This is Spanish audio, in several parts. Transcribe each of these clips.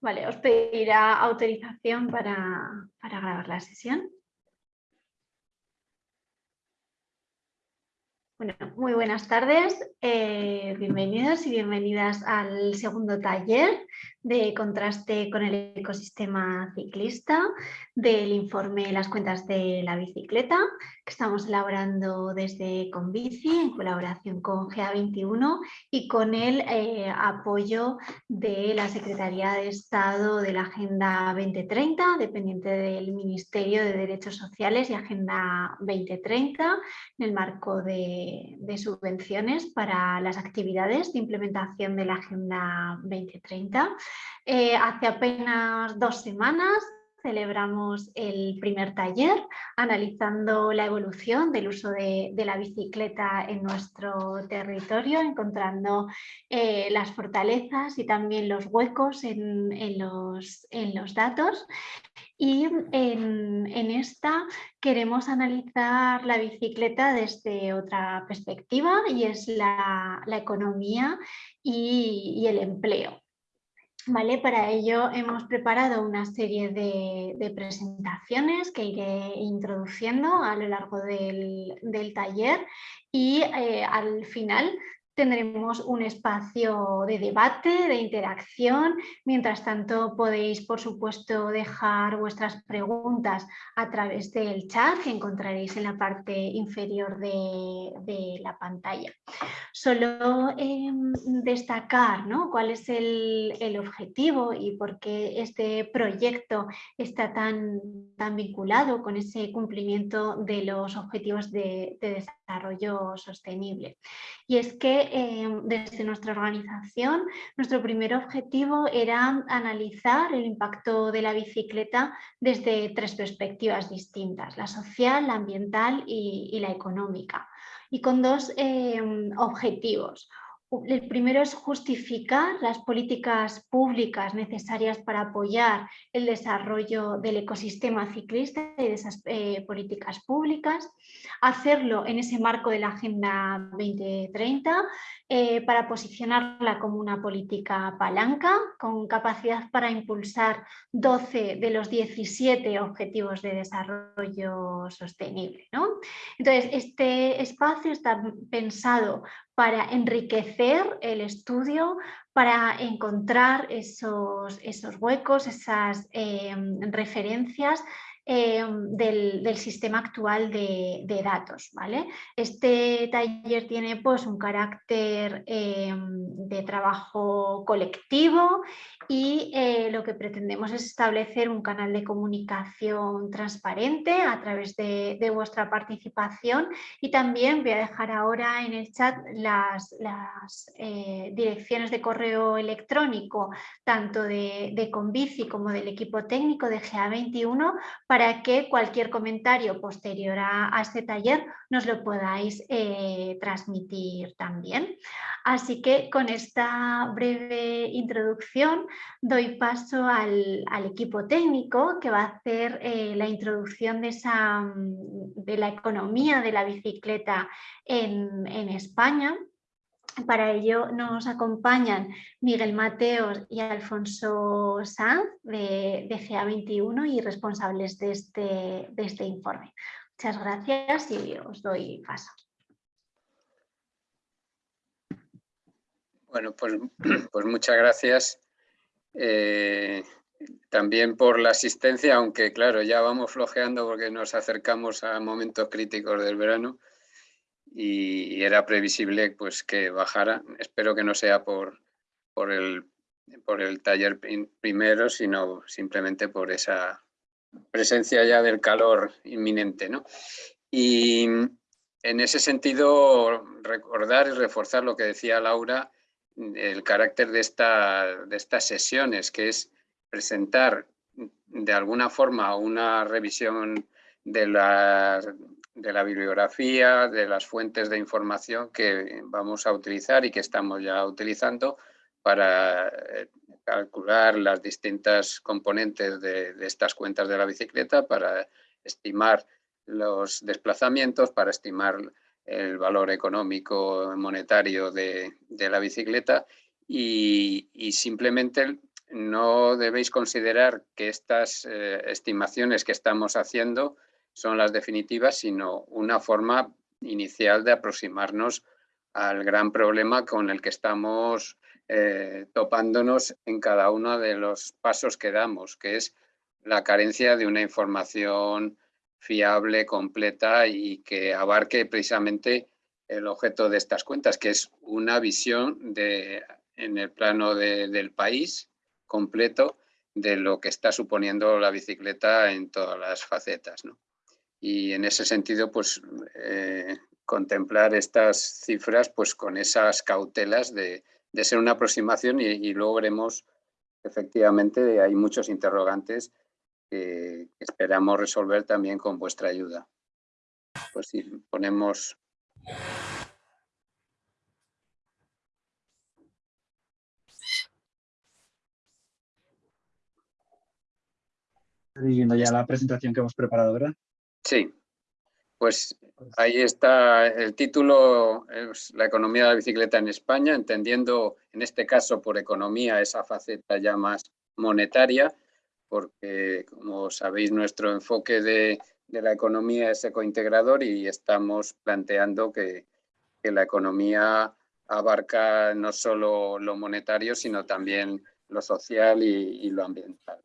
Vale, os pedirá autorización para, para grabar la sesión. Bueno, muy buenas tardes, eh, bienvenidos y bienvenidas al segundo taller de contraste con el ecosistema ciclista del informe Las cuentas de la bicicleta que estamos elaborando desde Convici en colaboración con GA21 y con el eh, apoyo de la Secretaría de Estado de la Agenda 2030 dependiente del Ministerio de Derechos Sociales y Agenda 2030 en el marco de, de subvenciones para las actividades de implementación de la Agenda 2030 eh, hace apenas dos semanas celebramos el primer taller analizando la evolución del uso de, la bicicleta en nuestro territorio, encontrando eh, las fortalezas y también los huecos en, los, datos. Y en, esta queremos analizar la bicicleta desde otra perspectiva y es la, economía y el empleo. Vale, para ello hemos preparado una serie de, presentaciones que iré introduciendo a lo largo del, taller y eh, al final tendremos un espacio de debate, de interacción. Mientras tanto, podéis, por supuesto, dejar vuestras preguntas a través del chat que encontraréis en la parte inferior de, la pantalla. Solo em, destacar ¿no? cuál es el, objetivo y por qué este proyecto está tan, tan vinculado con ese cumplimiento de los objetivos de, de desarrollo sostenible. Y es que Em, desde nuestra organización, nuestro primer objetivo era analizar el impacto de la bicicleta desde tres perspectivas distintas, la social, la ambiental y, la económica, y con dos em, objetivos. El primero es justificar las políticas públicas necesarias para apoyar el desarrollo del ecosistema ciclista y de esas eh, políticas públicas, hacerlo en ese marco de la Agenda 2030 eh, para posicionarla como una política palanca con capacidad para impulsar 12 de los 17 objetivos de desarrollo sostenible. Entonces, este espacio está pensado para enriquecer el estudio, para encontrar esos, esos huecos, esas em, referencias em, del, sistema actual de, datos. ¿vale? Este taller tiene pues, un carácter em, de trabajo colectivo y eh, lo que pretendemos es establecer un canal de comunicación transparente a través de, vuestra participación y también voy a dejar ahora en el chat las, eh, direcciones de correo electrónico tanto de, de Convici como del equipo técnico de GA21 para que cualquier comentario posterior a, este taller nos lo podáis eh, transmitir también. Así que con esta breve introducción doy paso al, equipo técnico que va a hacer eh, la introducción de, la economía de la bicicleta en, España. Para ello nos acompañan Miguel Mateos y Alfonso Sanz de, GA21 y responsables de este, de este informe. Muchas gracias y os doy paso. Bueno, pues, pues muchas gracias. Eh, también por la asistencia, aunque claro, ya vamos flojeando porque nos acercamos a momentos críticos del verano y, era previsible pues que bajara. Espero que no sea por, por, el, por el taller primero, sino simplemente por esa presencia ya del calor inminente. ¿no? Y en ese sentido, recordar y reforzar lo que decía Laura, el carácter de, esta, de estas sesiones, que es presentar de alguna forma una revisión de la, de la bibliografía, de las fuentes de información que vamos a utilizar y que estamos ya utilizando para eh, calcular las distintas componentes de, de, estas cuentas de la bicicleta, para estimar los desplazamientos, para estimar el valor económico monetario de, la bicicleta. Y, simplemente no debéis considerar que estas eh, estimaciones que estamos haciendo son las definitivas, sino una forma inicial de aproximarnos al gran problema con el que estamos eh, topándonos en cada uno de los pasos que damos, que es la carencia de una información fiable, completa y que abarque precisamente el objeto de estas cuentas, que es una visión de, en el plano del país completo de lo que está suponiendo la bicicleta en todas las facetas. Y en ese sentido, pues eh, contemplar estas cifras pues con esas cautelas de, ser una aproximación y, luego veremos efectivamente hay muchos interrogantes que, esperamos resolver también con vuestra ayuda. Pues si ponemos viendo ya la presentación que hemos preparado, ¿verdad? Sí, pues ahí está el título, es la economía de la bicicleta en España, entendiendo en este caso por economía esa faceta ya más monetaria, porque como sabéis nuestro enfoque de, la economía es ecointegrador y estamos planteando que, la economía abarca no solo lo monetario, sino también lo social y, lo ambiental.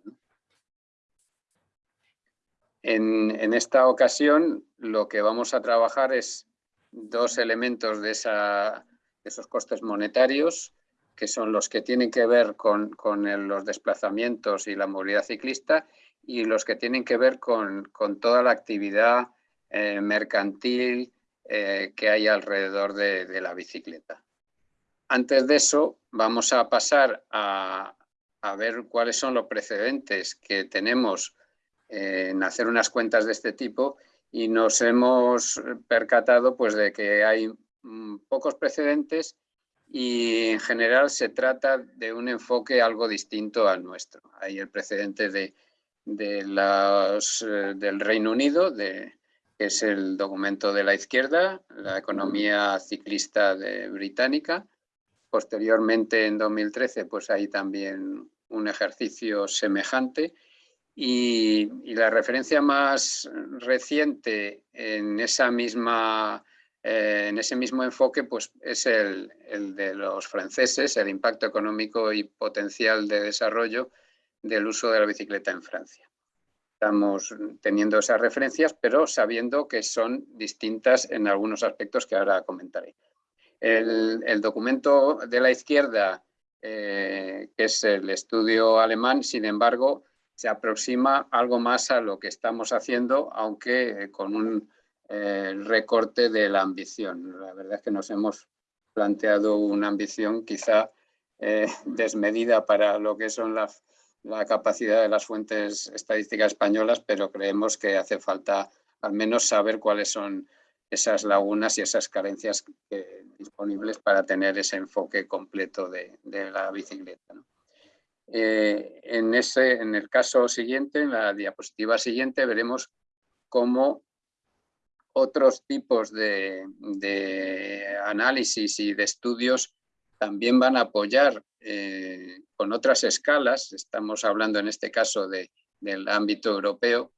En, esta ocasión lo que vamos a trabajar es dos elementos de, esos costes monetarios, que son los que tienen que ver con, los desplazamientos y la movilidad ciclista y los que tienen que ver con, toda la actividad eh, mercantil eh, que hay alrededor de, la bicicleta. Antes de eso, vamos a pasar a, a ver cuáles son los precedentes que tenemos en hacer unas cuentas de este tipo y nos hemos percatado pues, de que hay mm, pocos precedentes y en general se trata de un enfoque algo distinto al nuestro. Hay el precedente de, eh, del Reino Unido, de, que es el documento de la izquierda, la economía ciclista de británica. Posteriormente, en 2013, pues hay también un ejercicio semejante y, la referencia más reciente en, esa misma, eh, en ese mismo enfoque pues, es el, de los franceses, el impacto económico y potencial de desarrollo del uso de la bicicleta en Francia. Estamos teniendo esas referencias, pero sabiendo que son distintas en algunos aspectos que ahora comentaré. El, documento de la izquierda, eh, que es el estudio alemán, sin embargo, se aproxima algo más a lo que estamos haciendo, aunque eh, con un eh, recorte de la ambición. La verdad es que nos hemos planteado una ambición quizá eh, desmedida para lo que son la, capacidad de las fuentes estadísticas españolas, pero creemos que hace falta al menos saber cuáles son esas lagunas y esas carencias disponibles para tener ese enfoque completo de, la bicicleta. Eh, en, ese, en el caso siguiente, en la diapositiva siguiente, veremos cómo otros tipos de, análisis y de estudios también van a apoyar eh, con otras escalas, estamos hablando en este caso de, del ámbito europeo,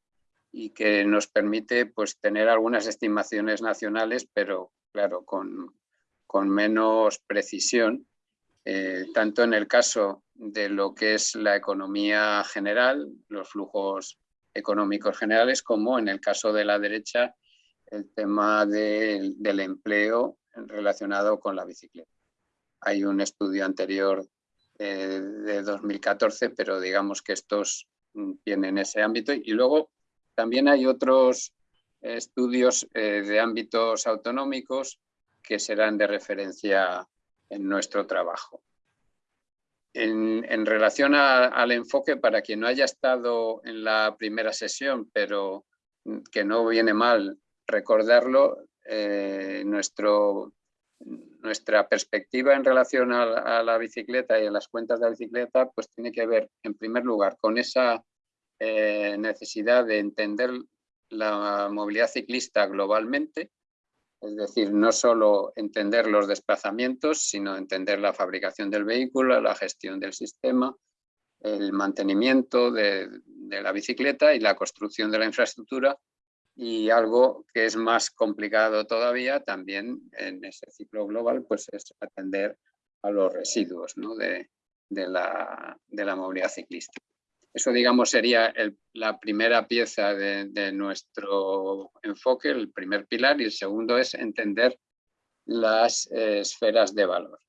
y que nos permite pues, tener algunas estimaciones nacionales, pero claro, con, con menos precisión. Eh, tanto en el caso de lo que es la economía general, los flujos económicos generales, como en el caso de la derecha, el tema del empleo relacionado con la bicicleta. Hay un estudio anterior eh, de 2014, pero digamos que estos mm, tienen ese ámbito. Y luego también hay otros estudios eh, de ámbitos autonómicos que serán de referencia en nuestro trabajo. En, relación al enfoque, para quien no haya estado en la primera sesión, pero que no viene mal recordarlo, eh, nuestra perspectiva en relación a, la bicicleta y a las cuentas de la bicicleta, pues tiene que ver, en primer lugar, con esa eh, necesidad de entender la movilidad ciclista globalmente, es decir, no solo entender los desplazamientos, sino entender la fabricación del vehículo, la gestión del sistema, el mantenimiento de, la bicicleta y la construcción de la infraestructura y algo que es más complicado todavía también en ese ciclo global pues es atender a los residuos de, la, movilidad ciclista. Eso, digamos, sería la primera pieza de, nuestro enfoque, el primer pilar, y el segundo es entender las eh, esferas de valor.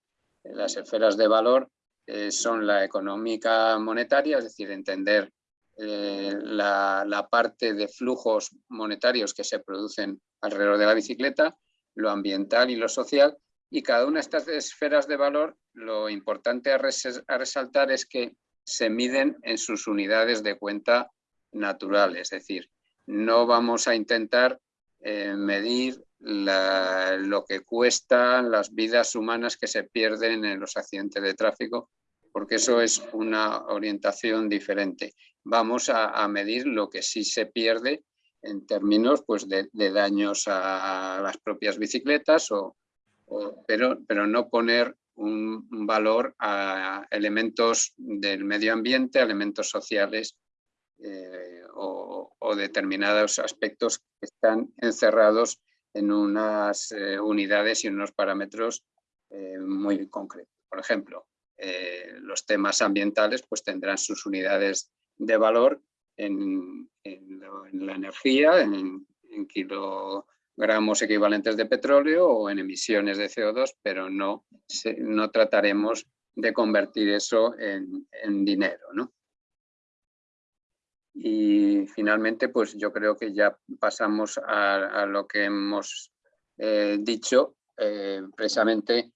Las esferas de valor eh, son la económica monetaria, es decir, entender eh, la, parte de flujos monetarios que se producen alrededor de la bicicleta, lo ambiental y lo social, y cada una de estas esferas de valor, lo importante a, resaltar es que se miden en sus unidades de cuenta naturales, es decir, no vamos a intentar eh, medir lo que cuestan las vidas humanas que se pierden en los accidentes de tráfico, porque eso es una orientación diferente. Vamos a, medir lo que sí se pierde en términos pues, de, daños a las propias bicicletas, o, pero, pero no poner un, valor a elementos del medio ambiente, elementos sociales eh, o, determinados aspectos que están encerrados en unas eh, unidades y unos parámetros eh, muy concretos. Por ejemplo, los temas ambientales pues tendrán sus unidades de valor en, la energía, en, kilogramos equivalentes de petróleo o en emisiones de CO2, pero no, no trataremos de convertir eso en, dinero. Y finalmente, pues yo creo que ya pasamos a, lo que hemos eh, dicho, eh, precisamente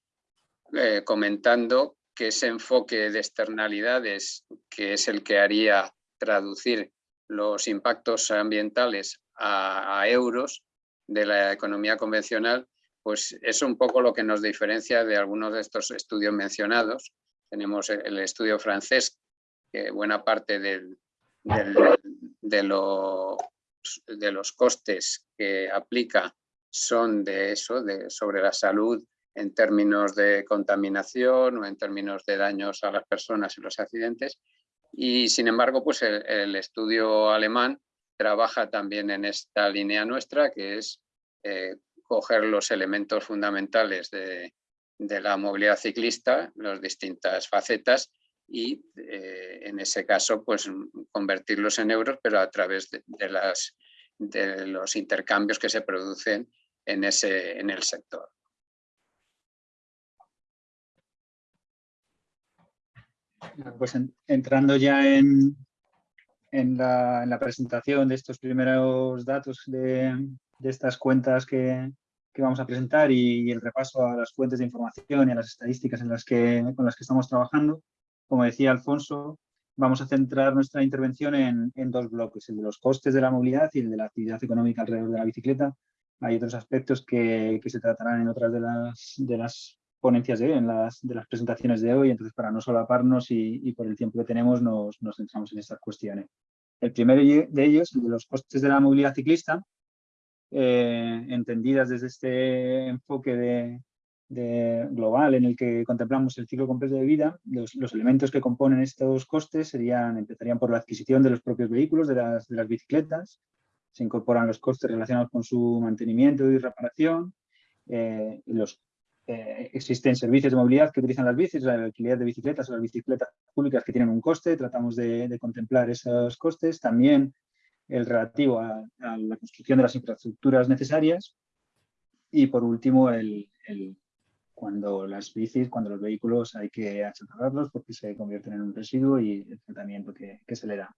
comentando que ese enfoque de externalidades, que es el que haría traducir los impactos ambientales a, euros de la economía convencional, pues es un poco lo que nos diferencia de algunos de estos estudios mencionados. Tenemos el estudio francés, que buena parte de, los, de los costes que aplica son de eso, de, sobre la salud en términos de contaminación o en términos de daños a las personas y los accidentes. Y sin embargo, pues el, estudio alemán trabaja también en esta línea nuestra, que es eh, coger los elementos fundamentales de, la movilidad ciclista, las distintas facetas, y eh, en ese caso, pues convertirlos en euros, pero a través de, las, de los intercambios que se producen en, ese, en el sector. Pues entrando ya en, en, la, presentación de estos primeros datos de, estas cuentas que, vamos a presentar y, el repaso a las fuentes de información y a las estadísticas en las que, con las que estamos trabajando, como decía Alfonso, vamos a centrar nuestra intervención en, dos bloques, el de los costes de la movilidad y el de la actividad económica alrededor de la bicicleta. Hay otros aspectos que, se tratarán en otras de las, de las ponencias de en las, de las presentaciones de hoy, entonces para no solaparnos y, y por el tiempo que tenemos nos, nos, centramos en estas cuestiones. El primero de ellos, el de los costes de la movilidad ciclista, eh, entendidas desde este enfoque de, de global en el que contemplamos el ciclo completo de vida, los, los, elementos que componen estos costes serían, empezarían por la adquisición de los propios vehículos, de las, de las bicicletas, se incorporan los costes relacionados con su mantenimiento y reparación, eh, los eh, existen servicios de movilidad que utilizan las bicis, la alquiler de bicicletas o las bicicletas públicas que tienen un coste, tratamos de, contemplar esos costes. También el relativo a, la construcción de las infraestructuras necesarias. Y por último, el, cuando las bicis, cuando los vehículos hay que achatarrarlos porque se convierten en un residuo y el tratamiento que, que se le da.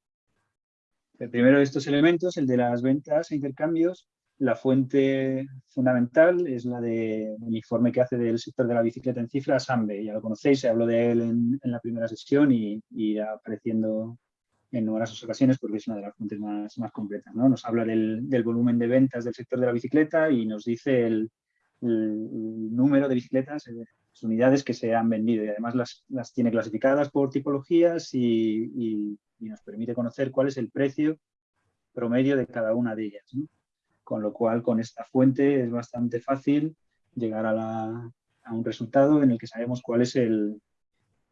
El primero de estos elementos, el de las ventas e intercambios, la fuente fundamental es la del informe que hace del sector de la bicicleta en cifras, AMBE. Ya lo conocéis, se habló de él en, la primera sesión y, irá apareciendo en numerosas ocasiones porque es una de las fuentes más, completas. ¿no? Nos habla del, volumen de ventas del sector de la bicicleta y nos dice el, número de bicicletas, eh, las unidades que se han vendido y además las, las tiene clasificadas por tipologías y, y, nos permite conocer cuál es el precio promedio de cada una de ellas. Con lo cual con esta fuente es bastante fácil llegar a, un resultado en el que sabemos cuál es el,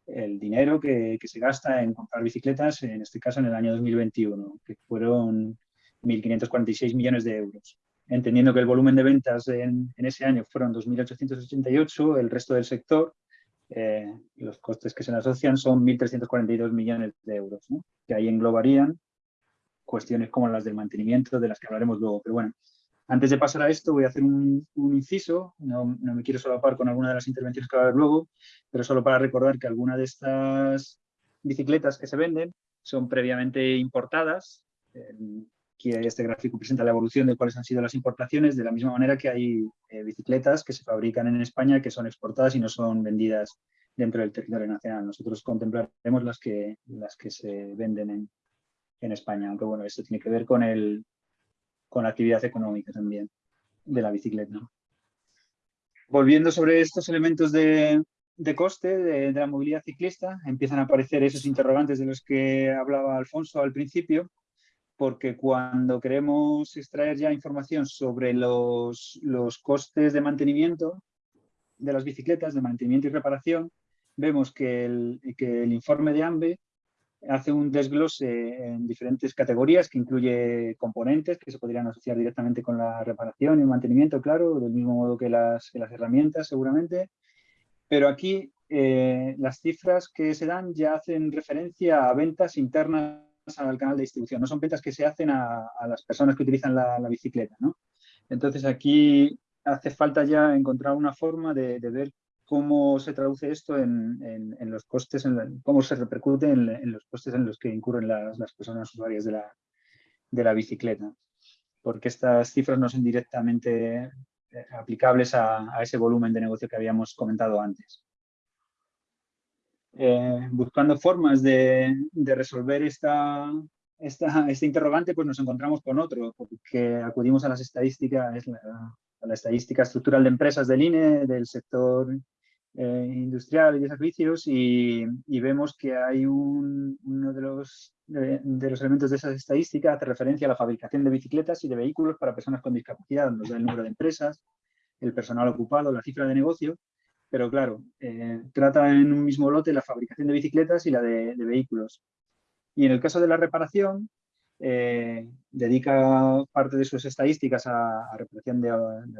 dinero que, se gasta en comprar bicicletas, en este caso en el año 2021, que fueron 1.546 millones de euros. Entendiendo que el volumen de ventas en, ese año fueron 2.888, el resto del sector, eh, los costes que se le asocian son 1.342 millones de euros, que ahí englobarían cuestiones como las del mantenimiento, de las que hablaremos luego. Pero bueno, antes de pasar a esto voy a hacer un, inciso, no, no, me quiero solapar con alguna de las intervenciones que va a haber luego, pero solo para recordar que algunas de estas bicicletas que se venden son previamente importadas. Aquí este gráfico presenta la evolución de cuáles han sido las importaciones, de la misma manera que hay eh, bicicletas que se fabrican en España que son exportadas y no son vendidas dentro del territorio nacional. Nosotros contemplaremos las que, las que se venden en, en España, aunque bueno, esto tiene que ver con el, con la actividad económica también de la bicicleta. Volviendo sobre estos elementos de, coste de, la movilidad ciclista, empiezan a aparecer esos interrogantes de los que hablaba Alfonso al principio, porque cuando queremos extraer ya información sobre los, los costes de mantenimiento de las bicicletas, de mantenimiento y reparación, vemos que el, que el informe de AMBE hace un desglose en diferentes categorías que incluye componentes que se podrían asociar directamente con la reparación y el mantenimiento, claro, del mismo modo que las, herramientas seguramente. Pero aquí eh, las cifras que se dan ya hacen referencia a ventas internas al canal de distribución, no son ventas que se hacen a, las personas que utilizan la, bicicleta. ¿no? Entonces aquí hace falta ya encontrar una forma de, de ver cómo se traduce esto en, los costes, cómo se repercute en, los costes en los que incurren las, personas usuarias de la, bicicleta. Porque estas cifras no son directamente eh, aplicables a, ese volumen de negocio que habíamos comentado antes. Eh, buscando formas de, resolver esta, este interrogante, pues nos encontramos con otro, porque acudimos a las estadísticas, a la estadística estructural de empresas del INE, del sector eh, industrial y de servicios y, vemos que hay un, uno de los, de, los elementos de esas estadísticas hace referencia a la fabricación de bicicletas y de vehículos para personas con discapacidad, nos da el número de empresas, el personal ocupado, la cifra de negocio, pero claro, eh, trata en un mismo lote la fabricación de bicicletas y la de vehículos. Y en el caso de la reparación, eh, dedica parte de sus estadísticas a, reparación de,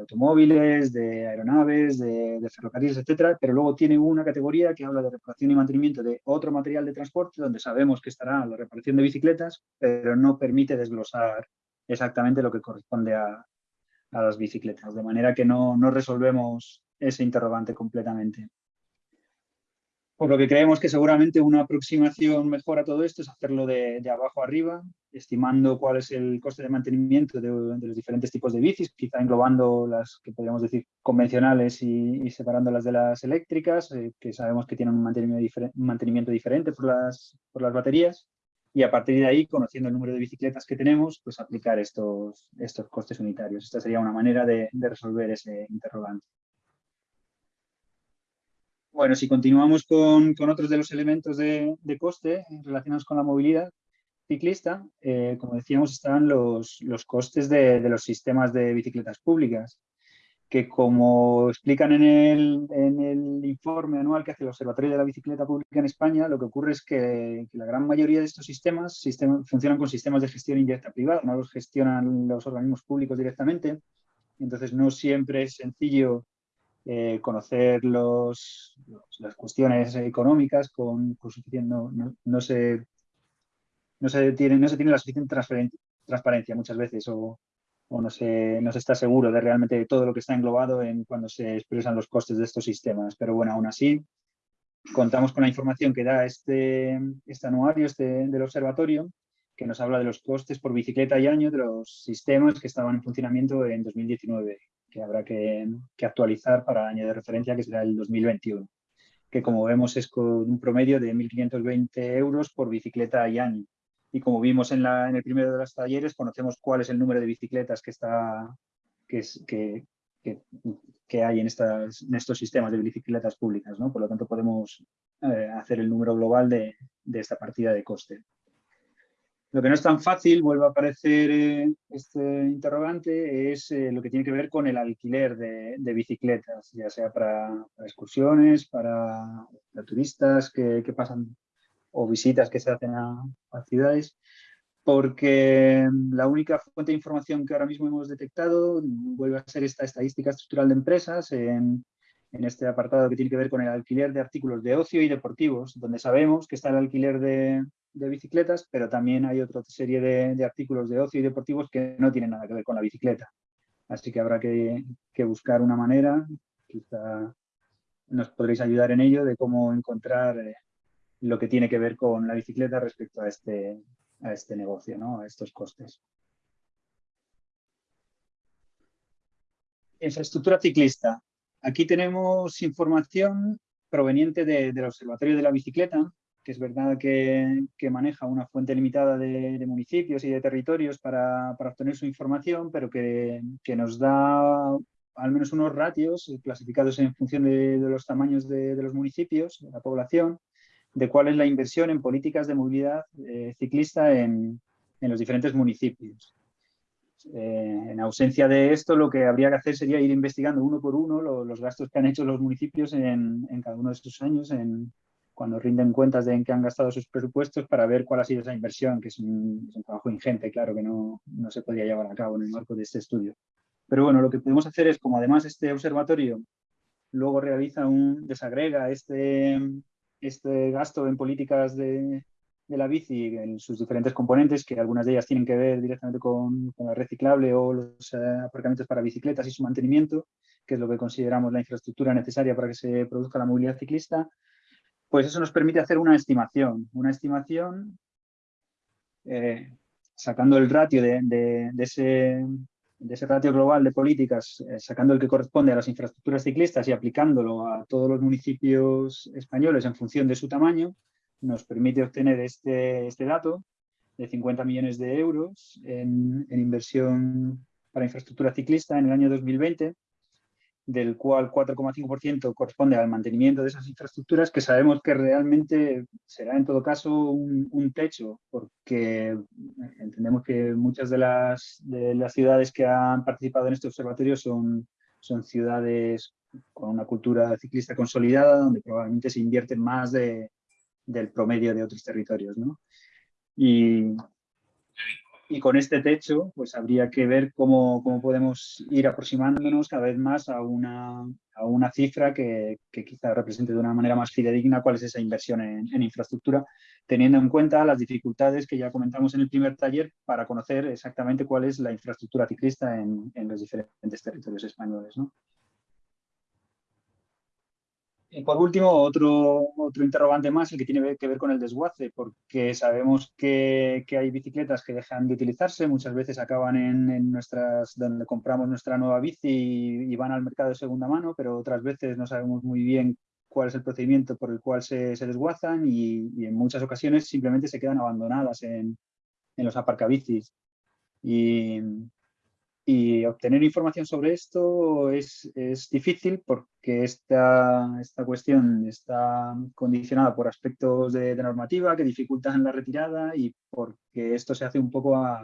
automóviles, de aeronaves, de, ferrocarriles, etcétera, pero luego tiene una categoría que habla de reparación y mantenimiento de otro material de transporte, donde sabemos que estará la reparación de bicicletas, pero no permite desglosar exactamente lo que corresponde a, las bicicletas, de manera que no, no resolvemos ese interrogante completamente. Por lo que creemos que seguramente una aproximación mejor a todo esto es hacerlo de, abajo arriba, estimando cuál es el coste de mantenimiento de, los diferentes tipos de bicis, quizá englobando las que podríamos decir convencionales y, separándolas de las eléctricas, eh, que sabemos que tienen un mantenimiento, diferente por las, por las baterías. Y a partir de ahí, conociendo el número de bicicletas que tenemos, pues aplicar estos, estos costes unitarios. Esta sería una manera de resolver ese interrogante. Bueno, si continuamos con, otros de los elementos de, coste relacionados con la movilidad ciclista, eh, como decíamos, están los, costes de, los sistemas de bicicletas públicas, que como explican en el, informe anual que hace el Observatorio de la Bicicleta Pública en España, lo que ocurre es que, la gran mayoría de estos sistemas, funcionan con sistemas de gestión indirecta privada, no los gestionan los organismos públicos directamente, entonces no siempre es sencillo eh, conocer los, las cuestiones económicas con, suficiente, no, no, se, no, se tiene, no se tiene la suficiente transparencia muchas veces o, no, se, no se está seguro de realmente todo lo que está englobado en cuando se expresan los costes de estos sistemas. Pero bueno, aún así, contamos con la información que da este, este anuario este, del observatorio, que nos habla de los costes por bicicleta y año de los sistemas que estaban en funcionamiento en 2019 que habrá que, actualizar para año de referencia, que será el 2021, que como vemos es con un promedio de 1.520 euros por bicicleta y año. Y como vimos en, el primero de los talleres, conocemos cuál es el número de bicicletas que, está, que, que, que, hay en, estos sistemas de bicicletas públicas. Por lo tanto, podemos eh, hacer el número global de, esta partida de coste. Lo que no es tan fácil, vuelve a aparecer eh, este interrogante, es eh, lo que tiene que ver con el alquiler de, bicicletas, ya sea para, excursiones, para, turistas que, pasan o visitas que se hacen a, ciudades, porque la única fuente de información que ahora mismo hemos detectado vuelve a ser esta estadística estructural de empresas en, en este apartado que tiene que ver con el alquiler de artículos de ocio y deportivos, donde sabemos que está el alquiler de, de bicicletas, pero también hay otra serie de, artículos de ocio y deportivos que no tienen nada que ver con la bicicleta. Así que habrá que, buscar una manera, quizá nos podréis ayudar en ello, de cómo encontrar eh, lo que tiene que ver con la bicicleta respecto a este, a este negocio, ¿no? a estos costes. Infraestructura ciclista. Aquí tenemos información proveniente del Observatorio de la Bicicleta, que es verdad que, maneja una fuente limitada de, municipios y de territorios para, obtener su información, pero que, nos da al menos unos ratios clasificados en función de, los tamaños de, los municipios, de la población, de cuál es la inversión en políticas de movilidad eh, ciclista en, los diferentes municipios. Eh, en ausencia de esto, lo que habría que hacer sería ir investigando uno por uno los gastos que han hecho los municipios en, en cada uno de estos años en, cuando rinden cuentas de en qué han gastado sus presupuestos para ver cuál ha sido esa inversión, que es un, trabajo ingente, claro, que no, no, se podía llevar a cabo en el marco de este estudio. Pero bueno, lo que podemos hacer es, como además este observatorio luego realiza un, desagrega este, este gasto en políticas de, de la bici en sus diferentes componentes, que algunas de ellas tienen que ver directamente con, con el reciclable o los eh, aparcamientos para bicicletas y su mantenimiento, que es lo que consideramos la infraestructura necesaria para que se produzca la movilidad ciclista, pues eso nos permite hacer una estimación, una estimación eh, sacando el ratio de, ese, ratio global de políticas, eh, sacando el que corresponde a las infraestructuras ciclistas y aplicándolo a todos los municipios españoles en función de su tamaño, nos permite obtener este, este dato de 50 millones de euros en, en inversión para infraestructura ciclista en el año 2020 del cual 4,5% corresponde al mantenimiento de esas infraestructuras, que sabemos que realmente será en todo caso un, techo, porque entendemos que muchas de las, de las ciudades que han participado en este observatorio son, son ciudades con una cultura ciclista consolidada, donde probablemente se invierte más de, del promedio de otros territorios. ¿no? Y, y con este techo, pues habría que ver cómo, cómo podemos ir aproximándonos cada vez más a una, a una cifra que, que, quizá represente de una manera más fidedigna cuál es esa inversión en, infraestructura, teniendo en cuenta las dificultades que ya comentamos en el primer taller para conocer exactamente cuál es la infraestructura ciclista en, en los diferentes territorios españoles. ¿no? Y por último, otro, otro interrogante más, el que tiene que ver con el desguace, porque sabemos que, que hay bicicletas que dejan de utilizarse, muchas veces acaban en, nuestras, donde compramos nuestra nueva bici y, van al mercado de segunda mano, pero otras veces no sabemos muy bien cuál es el procedimiento por el cual se, se desguazan y, y, en muchas ocasiones simplemente se quedan abandonadas en, en los aparcabicis. Y, y obtener información sobre esto es, es difícil porque esta, esta, cuestión está condicionada por aspectos de, normativa que dificultan la retirada y porque esto se hace un poco a...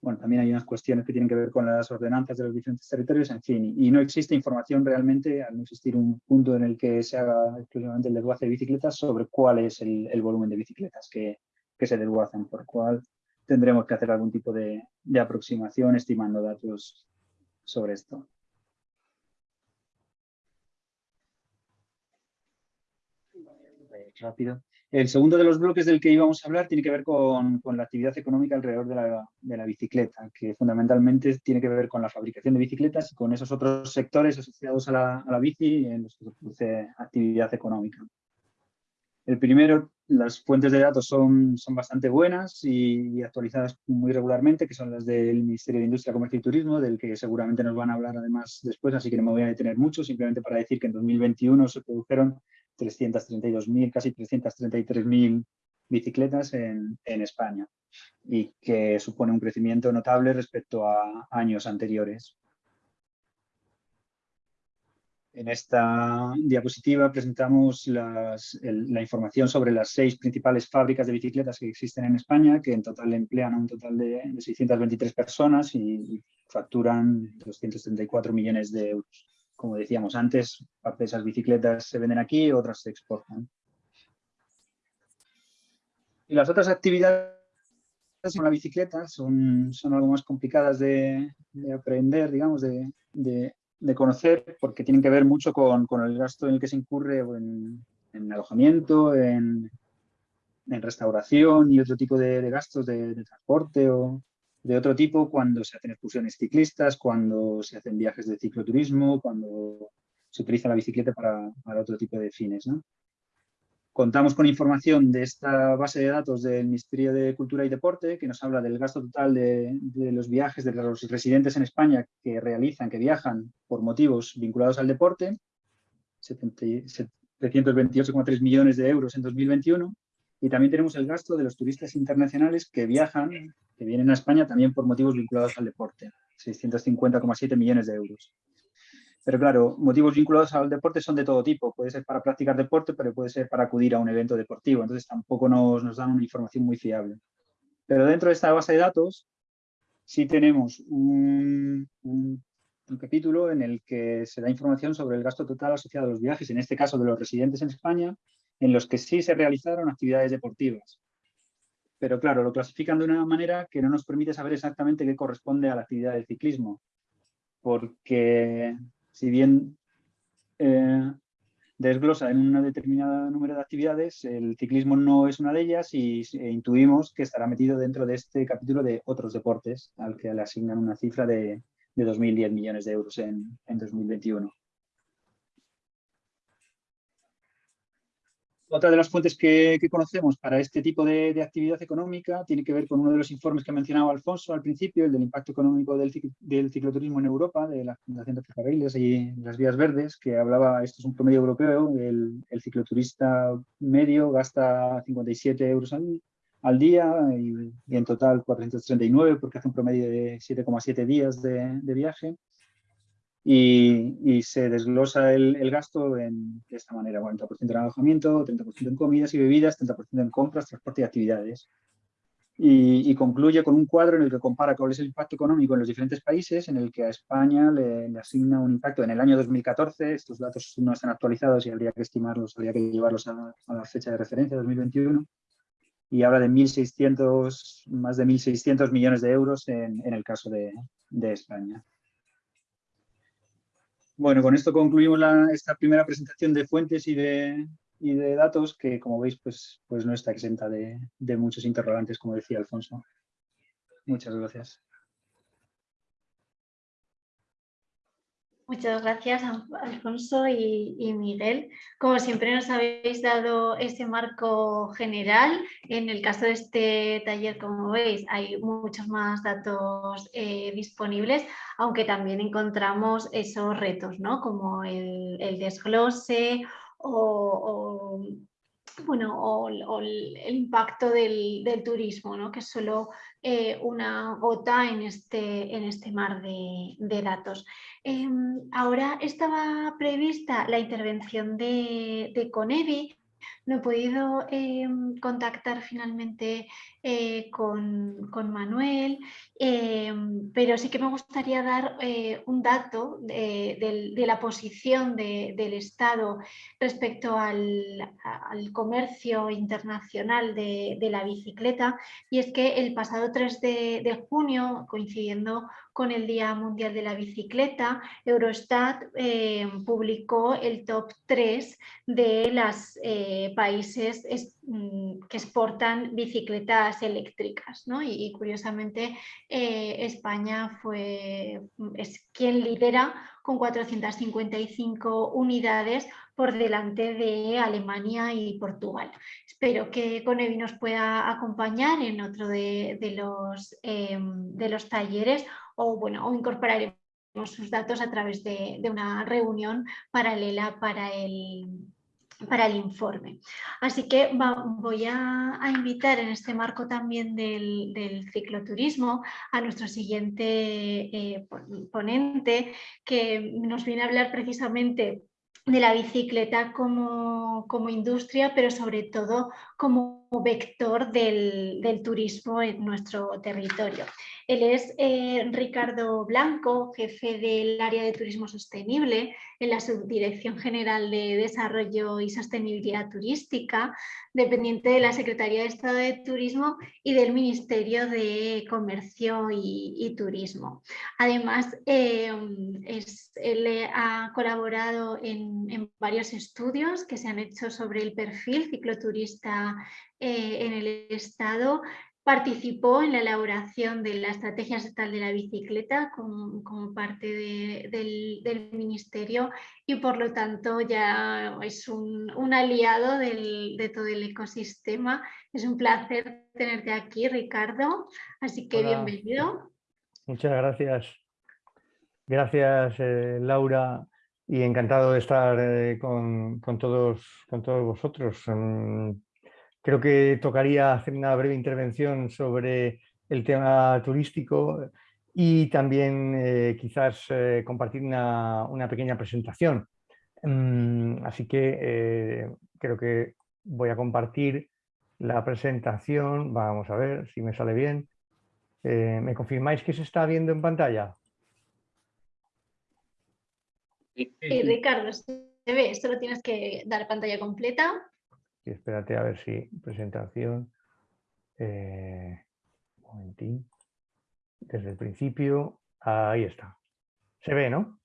Bueno, también hay unas cuestiones que tienen que ver con las ordenanzas de los diferentes territorios, en fin, y no existe información realmente, al no existir un punto en el que se haga exclusivamente el desguace de bicicletas, sobre cuál es el, el volumen de bicicletas que, que se desguazan, por cual tendremos que hacer algún tipo de, aproximación estimando datos sobre esto. Rápido. El segundo de los bloques del que íbamos a hablar tiene que ver con, la actividad económica alrededor de la, bicicleta, que fundamentalmente tiene que ver con la fabricación de bicicletas y con esos otros sectores asociados a la, a la bici en los que se produce actividad económica. El primero, las fuentes de datos son, son bastante buenas y, actualizadas muy regularmente, que son las del Ministerio de Industria, Comercio y Turismo, del que seguramente nos van a hablar además después, así que no me voy a detener mucho, simplemente para decir que en 2021 se produjeron 332.000, casi 333.000 bicicletas en, en, España y que supone un crecimiento notable respecto a años anteriores. En esta diapositiva presentamos la información sobre las seis principales fábricas de bicicletas que existen en España, que en total emplean a un total de, 623 personas y, facturan 234 millones de euros. Como decíamos antes, parte de esas bicicletas se venden aquí, otras se exportan. Y las otras actividades con la bicicleta son, son algo más complicadas de, aprender, digamos, de, de conocer porque tienen que ver mucho con, el gasto en el que se incurre en, en alojamiento, en, en, restauración y otro tipo de, gastos de, transporte o de otro tipo cuando se hacen excursiones ciclistas, cuando se hacen viajes de cicloturismo, cuando se utiliza la bicicleta para, para otro tipo de fines. ¿no? Contamos con información de esta base de datos del Ministerio de Cultura y Deporte, que nos habla del gasto total de, los viajes de los residentes en España que realizan, que viajan por motivos vinculados al deporte, 728,3 millones de euros en 2021. Y también tenemos el gasto de los turistas internacionales que viajan, que vienen a España también por motivos vinculados al deporte, 650,7 millones de euros. Pero claro, motivos vinculados al deporte son de todo tipo. Puede ser para practicar deporte, pero puede ser para acudir a un evento deportivo. Entonces tampoco nos, nos dan una información muy fiable. Pero dentro de esta base de datos sí tenemos un, un, capítulo en el que se da información sobre el gasto total asociado a los viajes, en este caso de los residentes en España, en los que sí se realizaron actividades deportivas. Pero claro, lo clasifican de una manera que no nos permite saber exactamente qué corresponde a la actividad del ciclismo. Porque si bien eh, desglosa en un determinado número de actividades, el ciclismo no es una de ellas y e intuimos que estará metido dentro de este capítulo de otros deportes, al que le asignan una cifra de, de 2.010 millones de euros en, en 2021. Otra de las fuentes que, conocemos para este tipo de, actividad económica tiene que ver con uno de los informes que mencionaba Alfonso al principio, el del impacto económico del, cicloturismo en Europa, de la Fundación de Ferrocarriles y las Vías Verdes, que hablaba, esto es un promedio europeo, el, cicloturista medio gasta 57 euros al, día y, en total 439 porque hace un promedio de 7,7 días de viaje y, se desglosa el, gasto en, de esta manera, 40% en alojamiento, 30% en comidas y bebidas, 30% en compras, transporte y actividades. Y, concluye con un cuadro en el que compara cuál es el impacto económico en los diferentes países, en el que a España le, asigna un impacto en el año 2014, estos datos no están actualizados y habría que estimarlos, habría que llevarlos a, la fecha de referencia, 2021, y habla de 1.600, más de 1.600 millones de euros en, en el caso de, de España. Bueno, con esto concluimos esta primera presentación de fuentes y de, de, datos que, como veis, pues, pues no está exenta de, de muchos interrogantes, como decía Alfonso. Muchas gracias. Muchas gracias, Alfonso y, Miguel. Como siempre nos habéis dado ese marco general. En el caso de este taller, como veis, hay muchos más datos eh, disponibles, aunque también encontramos esos retos, ¿no? como el, desglose o bueno, o, el, impacto del, turismo, ¿no? que es solo eh, una gota en este, este mar de, datos. Em, ahora estaba prevista la intervención de, de Conevi, no he podido em, contactar finalmente eh, con, Manuel, em, pero sí que me gustaría dar eh, un dato de, la posición del Estado respecto al, comercio internacional de, la bicicleta y es que el pasado 3 de junio, coincidiendo con el Día Mundial de la Bicicleta, Eurostat eh, publicó el top 3 de los eh, países mm, que exportan bicicletas eléctricas. Y, curiosamente eh, España fue, es quien lidera con 455 unidades por delante de Alemania y Portugal. Espero que Conevi nos pueda acompañar en otro de, los, de los talleres o, bueno, o incorporaremos sus datos a través de, una reunión paralela para el, para el informe. Así que voy a, invitar en este marco también del, cicloturismo a nuestro siguiente eh, ponente que nos viene a hablar precisamente de la bicicleta como, como industria, pero sobre todo como vector del, del turismo en nuestro territorio. Él es eh, Ricardo Blanco, jefe del área de turismo sostenible en la Subdirección General de Desarrollo y Sostenibilidad Turística, dependiente de la Secretaría de Estado de Turismo y del Ministerio de Comercio y, Turismo. Además, eh, él ha colaborado en, varios estudios que se han hecho sobre el perfil cicloturista eh, en el Estado participó en la elaboración de la Estrategia Estatal de la Bicicleta como, parte del, Ministerio y por lo tanto ya es un, aliado de todo el ecosistema. Es un placer tenerte aquí, Ricardo, así que bienvenido. Muchas gracias. Gracias, eh, Laura, y encantado de estar eh, con, todos, con todos vosotros. Mm, Creo que tocaría hacer una breve intervención sobre el tema turístico y también eh, quizás eh, compartir una, pequeña presentación. Mm, así que eh, creo que voy a compartir la presentación. Vamos a ver si me sale bien. ¿Me confirmáis que se está viendo en pantalla? Sí, Ricardo, se ve. Solo tienes que dar pantalla completa. Y espérate a ver si presentación. Eh, un momentín. Desde el principio. Ahí está. Se ve, ¿no?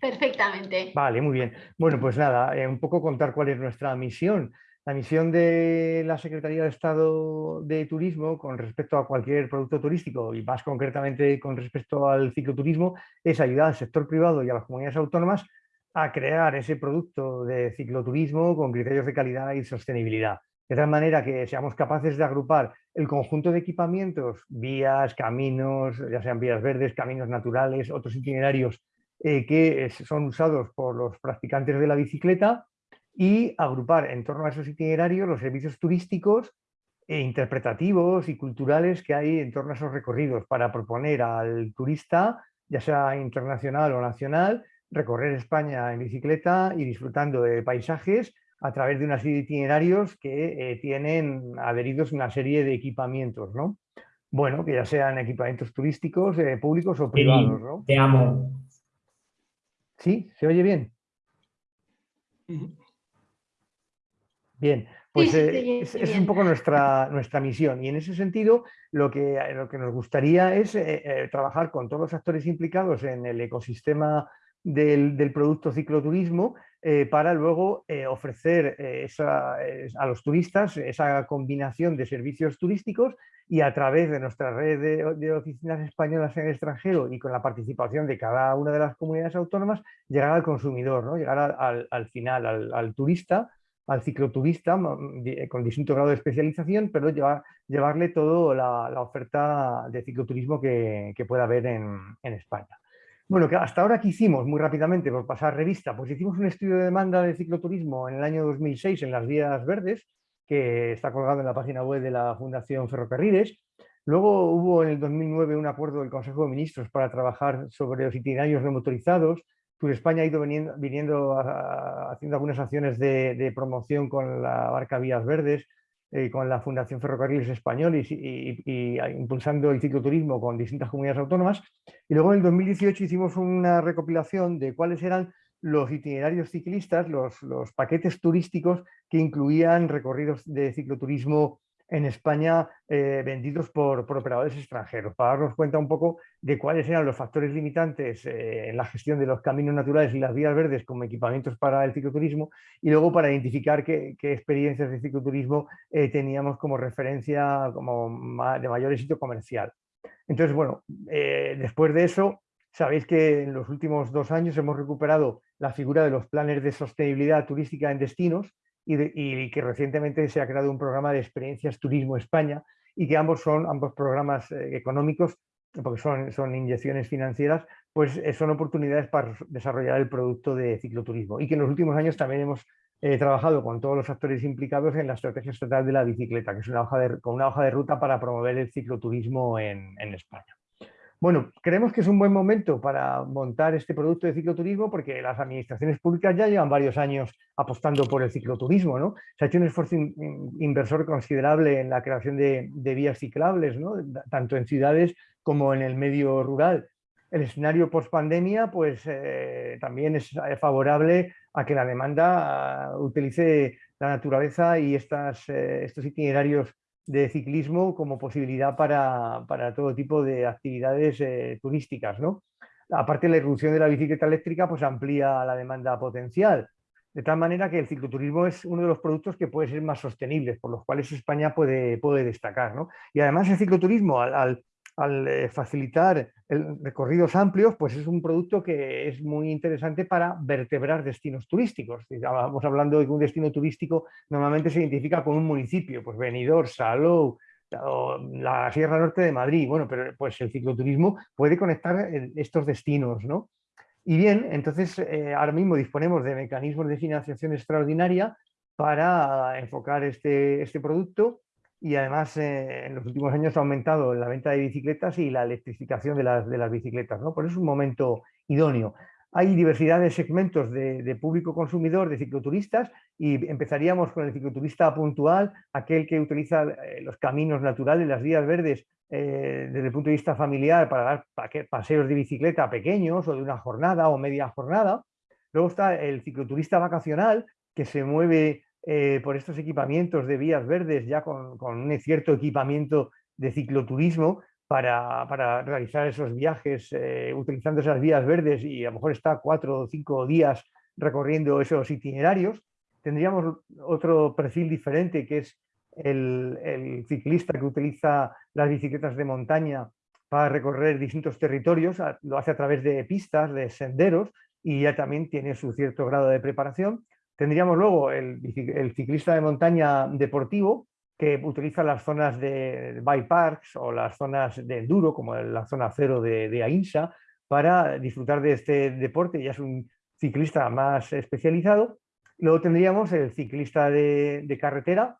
Perfectamente. Vale, muy bien. Bueno, pues nada, eh, un poco contar cuál es nuestra misión. La misión de la Secretaría de Estado de Turismo con respecto a cualquier producto turístico y más concretamente con respecto al cicloturismo es ayudar al sector privado y a las comunidades autónomas a crear ese producto de cicloturismo con criterios de calidad y sostenibilidad. De tal manera que seamos capaces de agrupar el conjunto de equipamientos, vías, caminos, ya sean vías verdes, caminos naturales, otros itinerarios eh, que son usados por los practicantes de la bicicleta y agrupar en torno a esos itinerarios los servicios turísticos e interpretativos y culturales que hay en torno a esos recorridos para proponer al turista, ya sea internacional o nacional, recorrer España en bicicleta y disfrutando de paisajes a través de una serie de itinerarios que eh, tienen adheridos una serie de equipamientos, ¿no? Bueno, que ya sean equipamientos turísticos, eh, públicos o privados, ¿no? Te amo. ¿Sí? ¿Se oye bien? Bien, pues eh, es, un poco nuestra, nuestra misión y en ese sentido lo que, lo que nos gustaría es trabajar con todos los actores implicados en el ecosistema del, producto cicloturismo eh, para luego eh, ofrecer eh, a los turistas esa combinación de servicios turísticos y a través de nuestra red de, oficinas españolas en el extranjero y con la participación de cada una de las comunidades autónomas, llegar al consumidor, ¿no? llegar al, final, al, turista, al cicloturista con distinto grado de especialización, pero llevar, llevarle toda la, oferta de cicloturismo que, pueda haber en España. Bueno, que hasta ahora que hicimos, muy rápidamente, por pasar revista, pues hicimos un estudio de demanda de cicloturismo en el año 2006 en las vías verdes, que está colgado en la página web de la Fundación Ferrocarriles. Luego hubo en el 2009 un acuerdo del Consejo de Ministros para trabajar sobre los itinerarios no motorizados. Tour España ha ido viniendo, haciendo algunas acciones de promoción con la barca Vías Verdes, eh, con la Fundación Ferrocarriles Español y, impulsando el cicloturismo con distintas comunidades autónomas. Y luego en el 2018 hicimos una recopilación de cuáles eran los itinerarios ciclistas, los paquetes turísticos que incluían recorridos de cicloturismo en España eh, vendidos por, operadores extranjeros, para darnos cuenta un poco de cuáles eran los factores limitantes eh, en la gestión de los caminos naturales y las vías verdes como equipamientos para el cicloturismo y luego para identificar qué, experiencias de cicloturismo eh, teníamos como referencia como de mayor éxito comercial. Entonces, bueno, después de eso, sabéis que en los últimos dos años hemos recuperado la figura de los planes de sostenibilidad turística en destinos, y, que recientemente se ha creado un programa de experiencias Turismo España y que ambos son ambos programas eh, económicos, porque son, son inyecciones financieras, pues eh, son oportunidades para desarrollar el producto de cicloturismo y que en los últimos años también hemos he trabajado con todos los actores implicados en la estrategia estatal de la bicicleta, que es una hoja de, con una hoja de ruta para promover el cicloturismo en, en España. Bueno, creemos que es un buen momento para montar este producto de cicloturismo porque las administraciones públicas ya llevan varios años apostando por el cicloturismo. ¿no? Se ha hecho un esfuerzo inversor considerable en la creación de, vías ciclables, ¿no? tanto en ciudades como en el medio rural. El escenario post-pandemia pues, eh, también es favorable a que la demanda ah, utilice la naturaleza y estas, eh, estos itinerarios de ciclismo como posibilidad para, todo tipo de actividades eh, turísticas. ¿no? Aparte, la irrupción de la bicicleta eléctrica pues, amplía la demanda potencial, de tal manera que el cicloturismo es uno de los productos que puede ser más sostenibles, por los cuales España puede, puede destacar. ¿no? Y además el cicloturismo, al eh, facilitar recorridos amplios, pues es un producto que es muy interesante para vertebrar destinos turísticos. Estamos hablando de que un destino turístico normalmente se identifica con un municipio, pues Benidorm, Salou, la Sierra Norte de Madrid, bueno, pero pues el cicloturismo puede conectar estos destinos, ¿no? Y bien, entonces eh, ahora mismo disponemos de mecanismos de financiación extraordinaria para enfocar este, este producto y además eh, en los últimos años ha aumentado la venta de bicicletas y la electrificación de las, de las bicicletas, ¿no? por eso es un momento idóneo. Hay diversidad de segmentos de, público consumidor, de cicloturistas, y empezaríamos con el cicloturista puntual, aquel que utiliza eh, los caminos naturales, las vías verdes, eh, desde el punto de vista familiar para dar paseos de bicicleta pequeños o de una jornada o media jornada. Luego está el cicloturista vacacional, que se mueve eh, por estos equipamientos de vías verdes, ya con, un cierto equipamiento de cicloturismo para, realizar esos viajes eh, utilizando esas vías verdes y a lo mejor está cuatro o cinco días recorriendo esos itinerarios. Tendríamos otro perfil diferente que es el, el ciclista que utiliza las bicicletas de montaña para recorrer distintos territorios, lo hace a través de pistas, de senderos y ya también tiene su cierto grado de preparación. Tendríamos luego el, ciclista de montaña deportivo, que utiliza las zonas de bike parks o las zonas de enduro, como la zona cero de, de AINSA, para disfrutar de este deporte, ya es un ciclista más especializado. Luego tendríamos el ciclista de, carretera,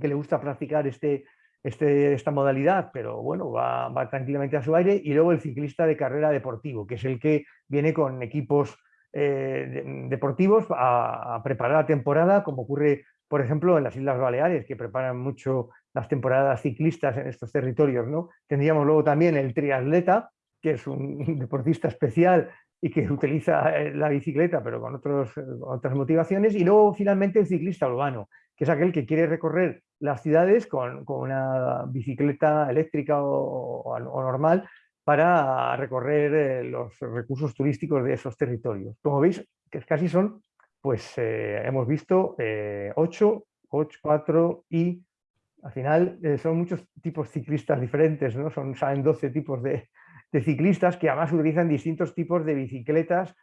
que le gusta practicar este, este, esta modalidad, pero bueno, va, va, tranquilamente a su aire. Y luego el ciclista de carrera deportivo, que es el que viene con equipos eh, deportivos a, preparar la temporada, como ocurre, por ejemplo, en las Islas Baleares, que preparan mucho las temporadas ciclistas en estos territorios. ¿no? Tendríamos luego también el triatleta, que es un deportista especial y que utiliza eh, la bicicleta, pero con otros, otras motivaciones. Y luego, finalmente, el ciclista urbano, que es aquel que quiere recorrer las ciudades con, una bicicleta eléctrica o normal, para recorrer eh, los recursos turísticos de esos territorios. Como veis, que casi son, pues eh, hemos visto 8, 8, 4 y al final eh, son muchos tipos ciclistas diferentes, ¿no? son, saben 12 tipos de, ciclistas que además utilizan distintos tipos de bicicletas,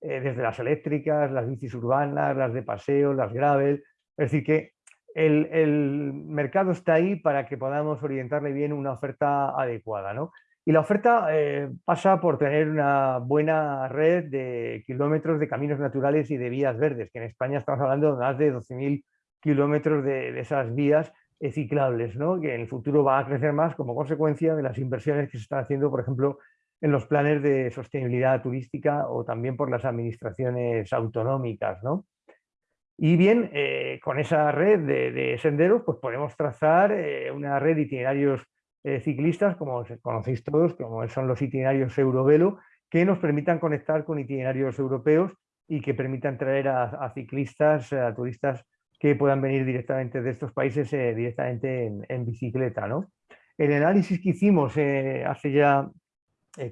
desde las eléctricas, las bicis urbanas, las de paseo, las gravel, es decir que el, el mercado está ahí para que podamos orientarle bien una oferta adecuada. ¿no? Y la oferta eh, pasa por tener una buena red de kilómetros de caminos naturales y de vías verdes, que en España estamos hablando de más de 12.000 kilómetros de, esas vías eh, ciclables, ¿no? que en el futuro va a crecer más como consecuencia de las inversiones que se están haciendo, por ejemplo, en los planes de sostenibilidad turística o también por las administraciones autonómicas. ¿no? Y bien, eh, con esa red de, senderos pues podemos trazar una red de itinerarios eh, ciclistas, como conocéis todos, como son los itinerarios Eurovelo, que nos permitan conectar con itinerarios europeos y que permitan traer a, ciclistas, a turistas que puedan venir directamente de estos países eh, directamente en, bicicleta. ¿no? El análisis que hicimos eh, hace ya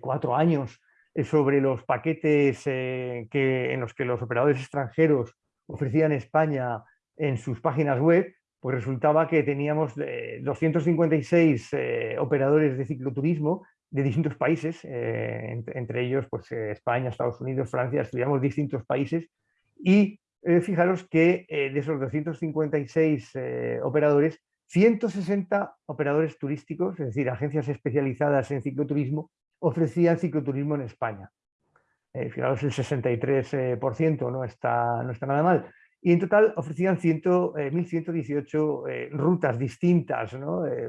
cuatro años sobre los paquetes que, en los que los operadores extranjeros ofrecían España en sus páginas web, pues resultaba que teníamos 256 eh, eh, operadores de cicloturismo de distintos países, eh, entre, ellos pues, España, Estados Unidos, Francia, estudiamos distintos países y fijaros que de esos 256 operadores, 160 operadores turísticos, es decir, agencias especializadas en cicloturismo, ofrecían cicloturismo en España. fijaros, el 63% no está, no está nada mal. Y en total ofrecían 1.118 eh, rutas distintas,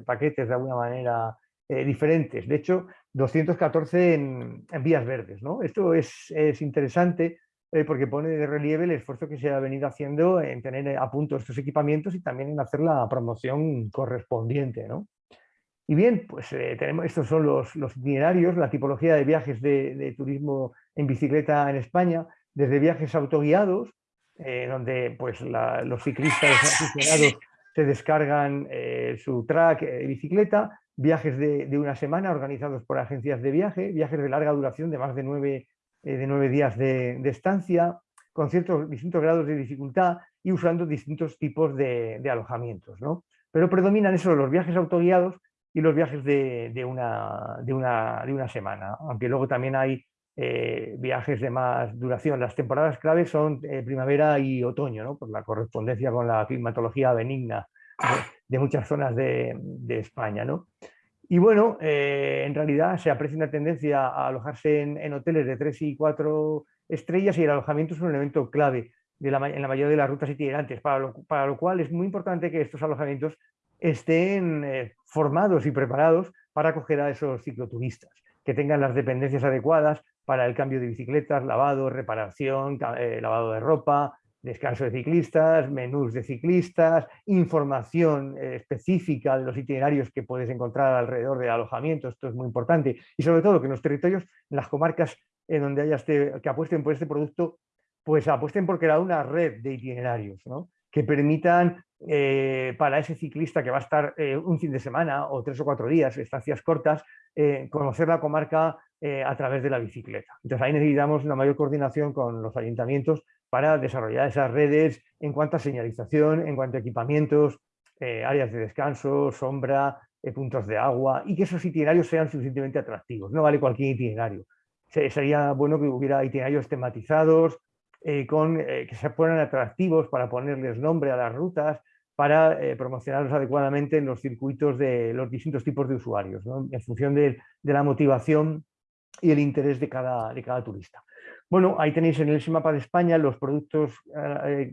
paquetes de alguna manera diferentes. De hecho, 214 en, vías verdes. Esto es, es interesante porque pone de relieve el esfuerzo que se ha venido haciendo en tener a punto estos equipamientos y también en hacer la promoción correspondiente. Y bien, pues eh, tenemos, estos son los, itinerarios, la tipología de viajes de, turismo en bicicleta en España, desde viajes autoguiados, eh, donde pues, los ciclistas aficionados se descargan eh, su track de bicicleta, viajes de, una semana organizados por agencias de viaje, viajes de larga duración de más de nueve, de nueve días de, estancia, con ciertos distintos grados de dificultad y usando distintos tipos de, alojamientos. ¿no? Pero predominan eso, los viajes autoguiados y los viajes de, una, de, una, semana, aunque luego también hay eh, viajes de más duración. Las temporadas claves son eh, primavera y otoño, por la correspondencia con la climatología benigna de, muchas zonas de, España. ¿no? Y bueno, eh, en realidad se aprecia una tendencia a alojarse en, hoteles de 3 y 4 estrellas y el alojamiento es un elemento clave en la mayoría de las rutas itinerantes, para lo cual es muy importante que estos alojamientos estén formados y preparados para acoger a esos cicloturistas, que tengan las dependencias adecuadas para el cambio de bicicletas, lavado, reparación, eh, lavado de ropa, descanso de ciclistas, menús de ciclistas, información eh, específica de los itinerarios que puedes encontrar alrededor del alojamiento, esto es muy importante, y sobre todo que en los territorios, en las comarcas en donde haya este, que apuesten por este producto, pues apuesten por crear una red de itinerarios, que permitan eh, para ese ciclista que va a estar un fin de semana o tres o cuatro días, estancias cortas, conocer la comarca a través de la bicicleta. Entonces ahí necesitamos una mayor coordinación con los ayuntamientos para desarrollar esas redes en cuanto a señalización, en cuanto a equipamientos, áreas de descanso, sombra, puntos de agua y que esos itinerarios sean suficientemente atractivos. No vale cualquier itinerario. Sería bueno que hubiera itinerarios tematizados, eh, con, eh, que se ponen atractivos para ponerles nombre a las rutas, para eh, promocionarlos adecuadamente en los circuitos de los distintos tipos de usuarios, en función de, la motivación y el interés de cada, de cada turista. Bueno, ahí tenéis en ese mapa de España los productos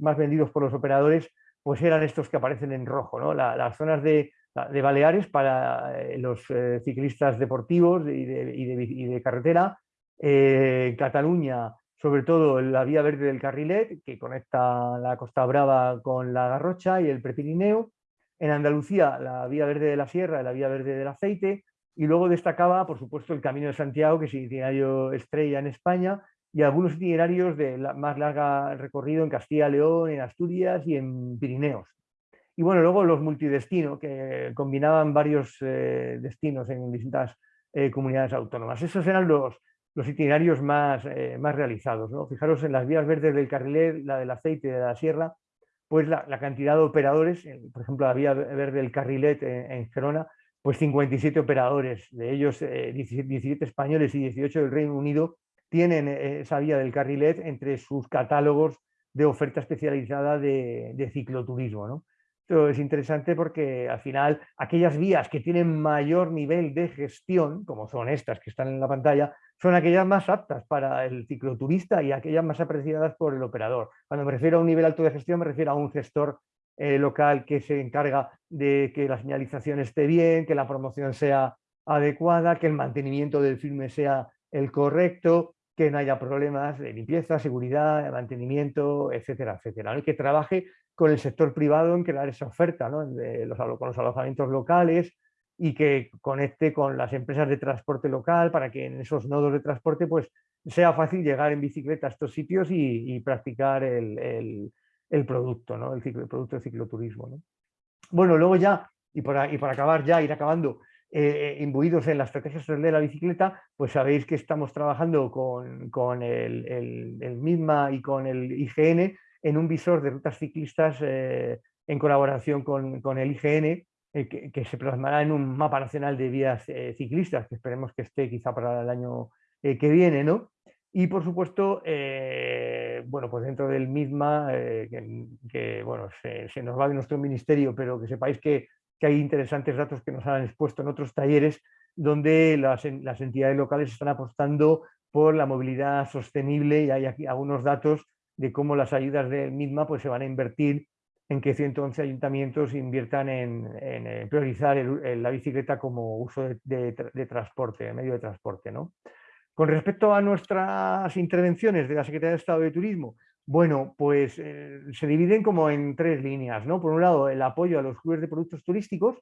más vendidos por los operadores, pues eran estos que aparecen en rojo, las zonas de, Baleares para los ciclistas deportivos y de, y de carretera, Cataluña sobre todo la vía verde del Carrilet, que conecta la Costa Brava con la Garrocha y el Prepirineo, en Andalucía la vía verde de la Sierra y la vía verde del Aceite, y luego destacaba, por supuesto, el Camino de Santiago, que es itinerario estrella en España, y algunos itinerarios de más larga recorrido en Castilla León, en Asturias y en Pirineos. Y bueno, luego los multidestinos, que combinaban varios eh, destinos en distintas eh, comunidades autónomas. Esos eran los, los itinerarios más, eh, más realizados. ¿no? Fijaros en las vías verdes del Carrilet, la del aceite de la sierra, pues la, cantidad de operadores, por ejemplo la vía verde del Carrilet en, Gerona, pues 57 operadores, de ellos 17, eh, españoles y 18 del Reino Unido, tienen eh, esa vía del Carrilet entre sus catálogos de oferta especializada de, de cicloturismo. ¿no? Esto es interesante porque al final aquellas vías que tienen mayor nivel de gestión, como son estas que están en la pantalla, son aquellas más aptas para el cicloturista y aquellas más apreciadas por el operador. Cuando me refiero a un nivel alto de gestión me refiero a un gestor eh, local que se encarga de que la señalización esté bien, que la promoción sea adecuada, que el mantenimiento del filme sea el correcto, que no haya problemas de limpieza, seguridad, mantenimiento, etcétera, etcétera. Y que trabaje con el sector privado en crear esa oferta, ¿no? de los, con los alojamientos locales y que conecte con las empresas de transporte local para que en esos nodos de transporte pues, sea fácil llegar en bicicleta a estos sitios y, practicar el, producto, ¿no? el, producto de cicloturismo. Bueno, luego ya, y para, y para acabar ya, ir acabando, eh, imbuidos en la estrategia de la bicicleta, pues sabéis que estamos trabajando con, el, el, MISMA y con el IGN en un visor de rutas ciclistas eh, en colaboración con, el IGN, eh, que, se plasmará en un mapa nacional de vías ciclistas, que esperemos que esté quizá para el año que viene, ¿no? Y por supuesto, bueno, pues dentro del MISMA, que, bueno, se, nos va de nuestro ministerio, pero que sepáis que que hay interesantes datos que nos han expuesto en otros talleres donde las, entidades locales están apostando por la movilidad sostenible y hay aquí algunos datos de cómo las ayudas de misma pues, se van a invertir en que 111 ayuntamientos inviertan en, priorizar la bicicleta como uso de, transporte, medio de transporte. ¿no? Con respecto a nuestras intervenciones de la Secretaría de Estado de Turismo, bueno, pues eh, se dividen como en tres líneas. ¿no? Por un lado, el apoyo a los clubes de productos turísticos,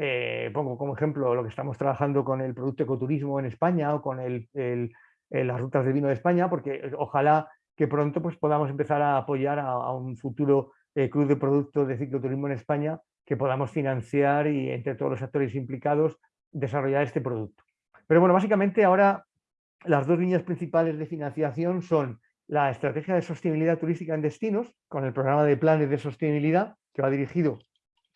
eh, pongo como ejemplo lo que estamos trabajando con el producto ecoturismo en España o con las rutas de vino de España, porque eh, ojalá que pronto pues, podamos empezar a apoyar a, un futuro eh, club de productos de cicloturismo en España que podamos financiar y entre todos los actores implicados desarrollar este producto. Pero bueno, básicamente ahora las dos líneas principales de financiación son la estrategia de sostenibilidad turística en destinos, con el programa de planes de sostenibilidad que va dirigido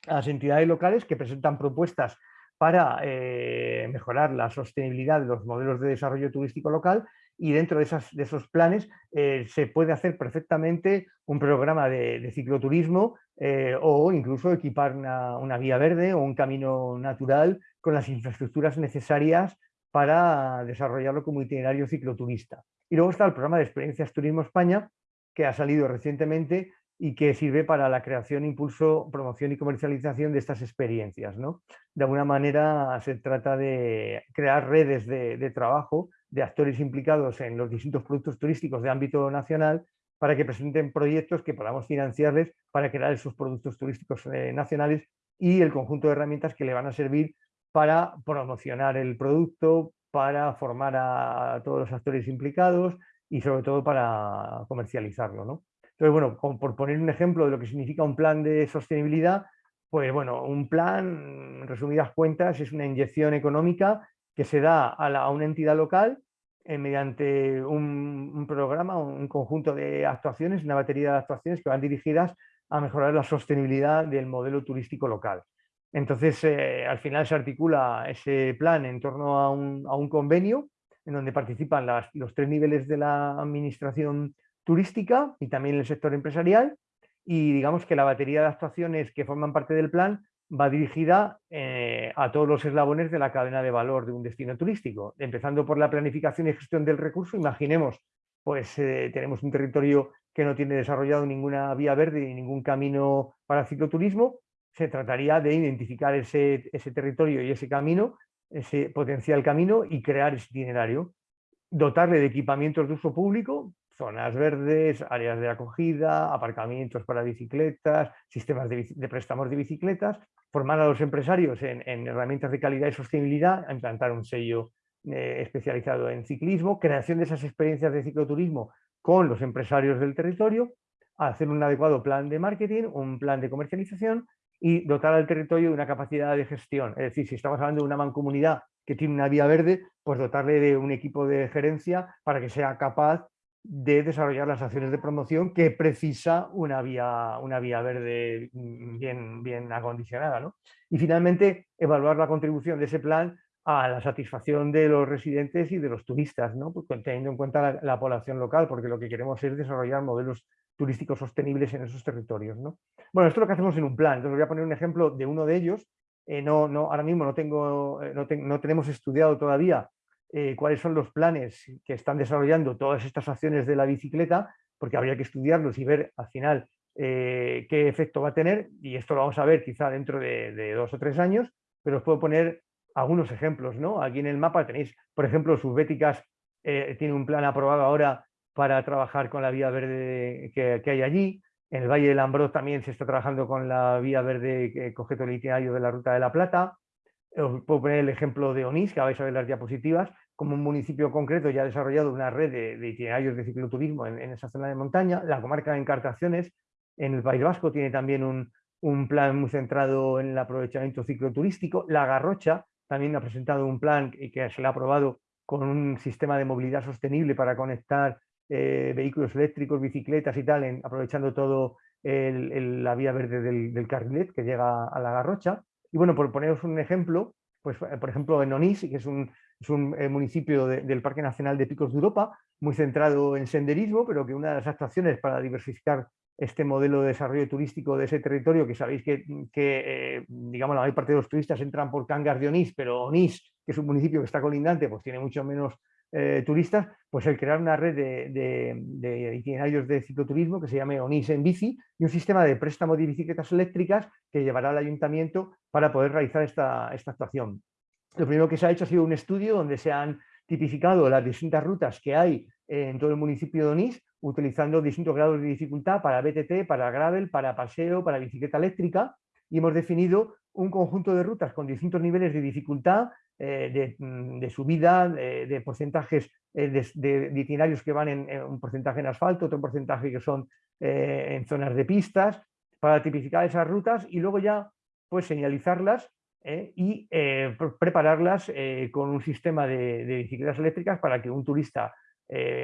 a las entidades locales que presentan propuestas para eh, mejorar la sostenibilidad de los modelos de desarrollo turístico local y dentro de, esos planes eh, se puede hacer perfectamente un programa de, cicloturismo eh, o incluso equipar una, una, vía verde o un camino natural con las infraestructuras necesarias para desarrollarlo como itinerario cicloturista. Y luego está el programa de Experiencias Turismo España, que ha salido recientemente y que sirve para la creación, impulso, promoción y comercialización de estas experiencias. De alguna manera se trata de crear redes de, trabajo de actores implicados en los distintos productos turísticos de ámbito nacional para que presenten proyectos que podamos financiarles para crear esos productos turísticos eh, nacionales y el conjunto de herramientas que le van a servir para promocionar el producto, para formar a todos los actores implicados y sobre todo para comercializarlo. ¿no? Entonces, bueno, por poner un ejemplo de lo que significa un plan de sostenibilidad, pues bueno, un plan, en resumidas cuentas, es una inyección económica que se da a, una entidad local eh, mediante un, programa, un conjunto de actuaciones, una batería de actuaciones que van dirigidas a mejorar la sostenibilidad del modelo turístico local. Entonces, eh, al final se articula ese plan en torno a un, convenio en donde participan los tres niveles de la administración turística y también el sector empresarial y digamos que la batería de actuaciones que forman parte del plan va dirigida eh, a todos los eslabones de la cadena de valor de un destino turístico, empezando por la planificación y gestión del recurso. Imaginemos, pues eh, tenemos un territorio que no tiene desarrollado ninguna vía verde ni ningún camino para cicloturismo, se trataría de identificar ese, ese territorio y ese camino, ese potencial camino y crear ese itinerario, dotarle de equipamientos de uso público zonas verdes, áreas de acogida, aparcamientos para bicicletas, sistemas de, préstamos de bicicletas, formar a los empresarios en, herramientas de calidad y sostenibilidad, implantar un sello eh, especializado en ciclismo, creación de esas experiencias de cicloturismo con los empresarios del territorio, hacer un adecuado plan de marketing, un plan de comercialización y dotar al territorio de una capacidad de gestión. Es decir, si estamos hablando de una mancomunidad que tiene una vía verde, pues dotarle de un equipo de gerencia para que sea capaz de desarrollar las acciones de promoción que precisa una vía, una vía verde bien, bien acondicionada. ¿no? Y finalmente, evaluar la contribución de ese plan a la satisfacción de los residentes y de los turistas, ¿no? pues teniendo en cuenta la, población local, porque lo que queremos es desarrollar modelos turísticos sostenibles en esos territorios. ¿no? Bueno, esto es lo que hacemos en un plan. Entonces voy a poner un ejemplo de uno de ellos. Eh, no, no, ahora mismo no, tengo, eh, no, no tenemos estudiado todavía eh, cuáles son los planes que están desarrollando todas estas acciones de la bicicleta, porque habría que estudiarlos y ver al final qué efecto va a tener, y esto lo vamos a ver quizá dentro de, dos o tres años, pero os puedo poner algunos ejemplos. ¿no? Aquí en el mapa tenéis, por ejemplo, Subbéticas eh, tiene un plan aprobado ahora para trabajar con la vía verde que, hay allí. En el Valle del Ambrós también se está trabajando con la vía verde que coge todo el itinerario de la Ruta de la Plata. Os puedo poner el ejemplo de Onís, que vais a ver las diapositivas, como un municipio concreto ya ha desarrollado una red de, itinerarios de cicloturismo en, esa zona de montaña. La comarca de Encartaciones, en el País Vasco, tiene también un, plan muy centrado en el aprovechamiento cicloturístico. La Garrocha también ha presentado un plan que se le ha aprobado con un sistema de movilidad sostenible para conectar eh, vehículos eléctricos, bicicletas y tal, aprovechando todo la vía verde del, del, carrilet que llega a la Garrocha. Y bueno, por poneros un ejemplo, pues por ejemplo en Onís, que es un, es un eh, municipio del Parque Nacional de Picos de Europa, muy centrado en senderismo, pero que una de las actuaciones para diversificar este modelo de desarrollo turístico de ese territorio, que sabéis que, eh, digamos, la mayor parte de los turistas entran por Cangas de Onís, pero Onís, que es un municipio que está colindante, pues tiene mucho menos eh, turistas, pues el crear una red de, itinerarios de cicloturismo que se llame ONIS en bici y un sistema de préstamo de bicicletas eléctricas que llevará al ayuntamiento para poder realizar esta, esta actuación. Lo primero que se ha hecho ha sido un estudio donde se han tipificado las distintas rutas que hay en todo el municipio de Onís, utilizando distintos grados de dificultad para BTT, para gravel, para paseo, para bicicleta eléctrica, y hemos definido un conjunto de rutas con distintos niveles de dificultad, eh, mm, de, subida, de, porcentajes eh, de, itinerarios que van en, un porcentaje en asfalto, otro porcentaje que son eh, en zonas de pistas, para tipificar esas rutas y luego ya pues señalizarlas y prepararlas con un sistema de, bicicletas eléctricas para que un turista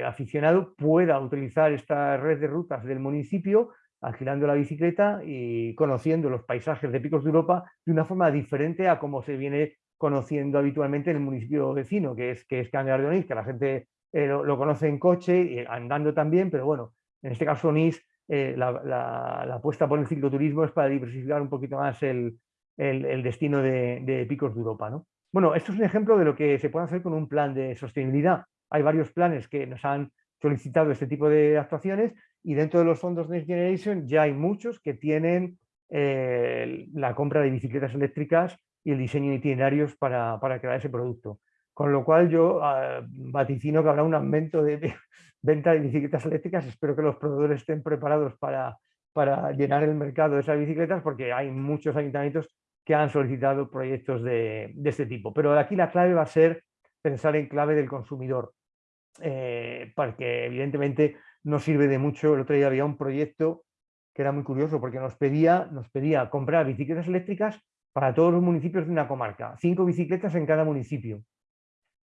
aficionado pueda utilizar esta red de rutas del municipio alquilando la bicicleta y conociendo los paisajes de Picos de Europa de una forma diferente a como se viene conociendo habitualmente en el municipio vecino, que es, que es de Onís, que la gente eh, lo, conoce en coche, y andando también, pero bueno, en este caso Onís, eh, la, apuesta por el cicloturismo es para diversificar un poquito más el, destino de, Picos de Europa. ¿no? Bueno, esto es un ejemplo de lo que se puede hacer con un plan de sostenibilidad. Hay varios planes que nos han solicitado este tipo de actuaciones y dentro de los fondos Next Generation ya hay muchos que tienen eh, la compra de bicicletas eléctricas y el diseño de itinerarios para, crear ese producto. Con lo cual yo ah, vaticino que habrá un aumento de, venta de bicicletas eléctricas. Espero que los proveedores estén preparados para, para llenar el mercado de esas bicicletas porque hay muchos ayuntamientos que han solicitado proyectos de, de este tipo. Pero aquí la clave va a ser pensar en clave del consumidor. Eh, porque evidentemente no sirve de mucho. El otro día había un proyecto que era muy curioso porque nos pedía, nos pedía comprar bicicletas eléctricas para todos los municipios de una comarca, cinco bicicletas en cada municipio.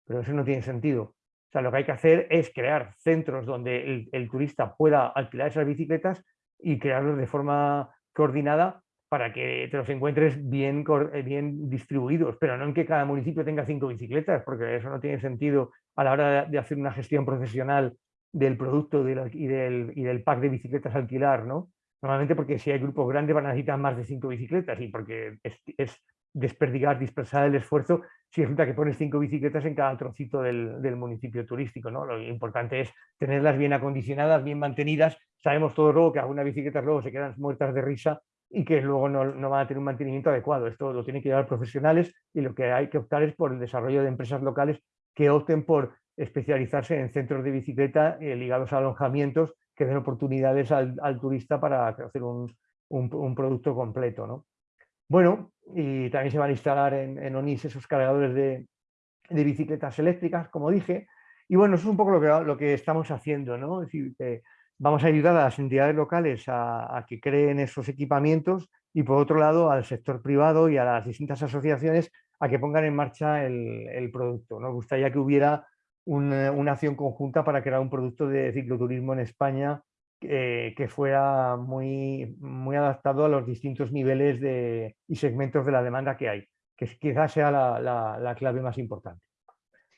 Pero eso no tiene sentido. O sea, lo que hay que hacer es crear centros donde el, turista pueda alquilar esas bicicletas y crearlos de forma coordinada para que te los encuentres bien, eh, bien distribuidos, pero no en que cada municipio tenga cinco bicicletas, porque eso no tiene sentido a la hora de hacer una gestión profesional del producto y, del, y, del, pack de bicicletas alquilar, ¿no? Normalmente porque si hay grupos grandes van a necesitar más de cinco bicicletas y porque es, es desperdigar, dispersar el esfuerzo si resulta que pones cinco bicicletas en cada trocito del, municipio turístico. Lo importante es tenerlas bien acondicionadas, bien mantenidas. Sabemos todos luego que algunas bicicletas luego se quedan muertas de risa y que luego no, no, van a tener un mantenimiento adecuado. Esto lo tienen que llevar profesionales y lo que hay que optar es por el desarrollo de empresas locales que opten por especializarse en centros de bicicleta eh, ligados a alojamientos que den oportunidades al, turista para hacer un, producto completo. ¿no? Bueno, y también se van a instalar en, ONIS esos cargadores de, bicicletas eléctricas, como dije, y bueno, eso es un poco lo que, que estamos haciendo, ¿no? Es decir, vamos a ayudar a las entidades locales a, que creen esos equipamientos y por otro lado al sector privado y a las distintas asociaciones a que pongan en marcha el, el producto. Nos gustaría que hubiera una, acción conjunta para crear un producto de cicloturismo en España eh, que fuera muy, muy adaptado a los distintos niveles de, y segmentos de la demanda que hay, que quizás sea la, clave más importante.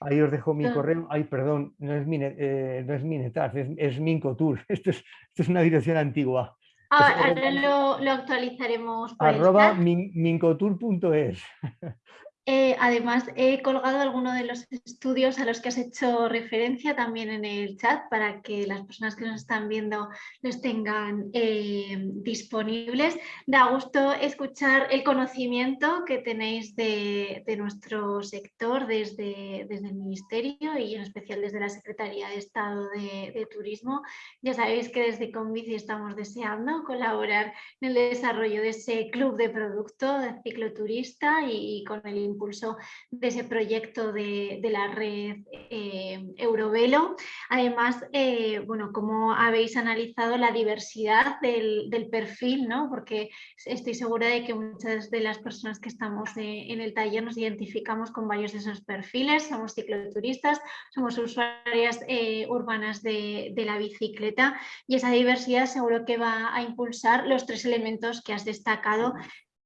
Ahí os dejo mi correo. Ay, perdón, no es, eh, no es Minetas, es, es Mincotour. Esto es, esto es una dirección antigua. ahora lo, lo, actualizaremos. arroba mincotour.es. Eh, además, he colgado algunos de los estudios a los que has hecho referencia también en el chat para que las personas que nos están viendo los tengan eh, disponibles. Da gusto escuchar el conocimiento que tenéis de, nuestro sector desde, desde, el Ministerio y en especial desde la Secretaría de Estado de, Turismo. Ya sabéis que desde Convici estamos deseando colaborar en el desarrollo de ese club de producto de cicloturista y, y con el impulso de ese proyecto de, la red eh, Eurovelo. Además, eh, bueno, cómo habéis analizado la diversidad del, perfil, ¿no? porque estoy segura de que muchas de las personas que estamos eh, en el taller nos identificamos con varios de esos perfiles, somos cicloturistas, somos usuarias urbanas de, de la bicicleta y esa diversidad seguro que va a impulsar los tres elementos que has destacado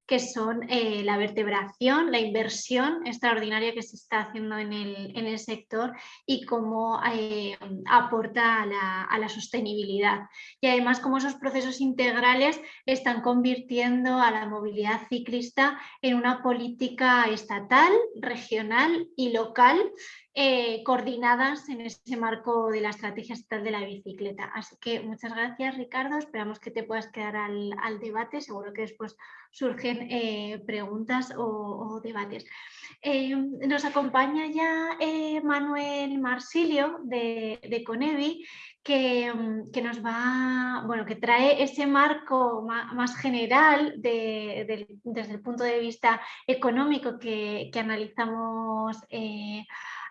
que son eh, la vertebración, la inversión extraordinaria que se está haciendo en el, sector y cómo eh, aporta a la, sostenibilidad. Y además cómo esos procesos integrales están convirtiendo a la movilidad ciclista en una política estatal, regional y local eh, coordinadas en ese marco de la estrategia estatal de la bicicleta. Así que muchas gracias Ricardo, esperamos que te puedas quedar al, debate, seguro que después surgen eh, preguntas o, debates. Eh, nos acompaña ya Manuel Marsilio de, de Conevi, que, nos va, bueno, que trae ese marco más, general desde el punto de vista económico que, analizamos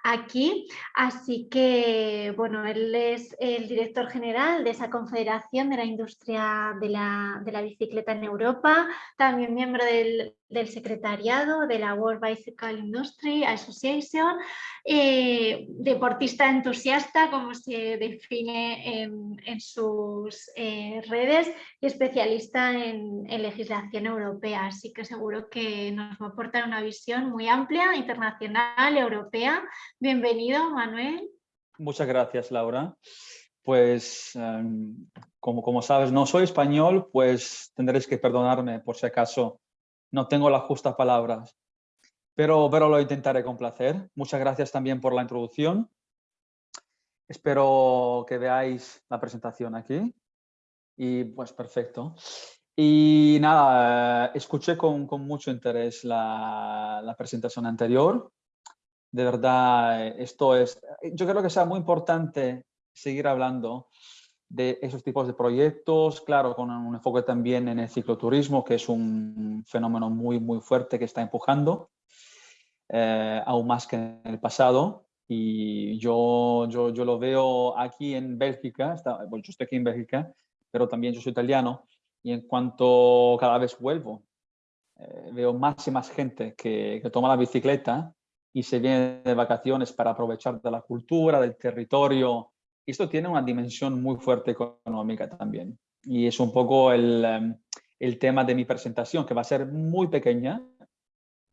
aquí. Así que, bueno, él es el director general de esa confederación de la industria de la, de la bicicleta en Europa, también miembro del, del secretariado de la World Bicycle Industry Association, eh, deportista entusiasta, como se define en, sus eh, redes, y especialista en, legislación europea. Así que seguro que nos va a aportar una visión muy amplia, internacional, europea. Bienvenido, Manuel. Muchas gracias, Laura. Pues, em, como, como sabes, no soy español, pues tendréis que perdonarme por si acaso no tengo las justas palabras, pero, pero lo intentaré con placer. Muchas gracias también por la introducción. Espero que veáis la presentación aquí. Y pues perfecto. Y nada, escuché con, con mucho interés la, la, presentación anterior. De verdad, esto es, yo creo que sea muy importante seguir hablando de esos tipos de proyectos, claro, con un enfoque también en el cicloturismo, que es un fenómeno muy, muy fuerte que está empujando, eh, aún más que en el pasado. Y yo, yo, yo lo veo aquí en Bélgica, bueno, yo estoy aquí en Bélgica, pero también yo soy italiano, y en cuanto cada vez vuelvo, eh, veo más y más gente que, que toma la bicicleta y se viene de vacaciones para aprovechar de la cultura, del territorio, esto tiene una dimensión muy fuerte económica también. Y es un poco el, em, el tema de mi presentación, que va a ser muy pequeña.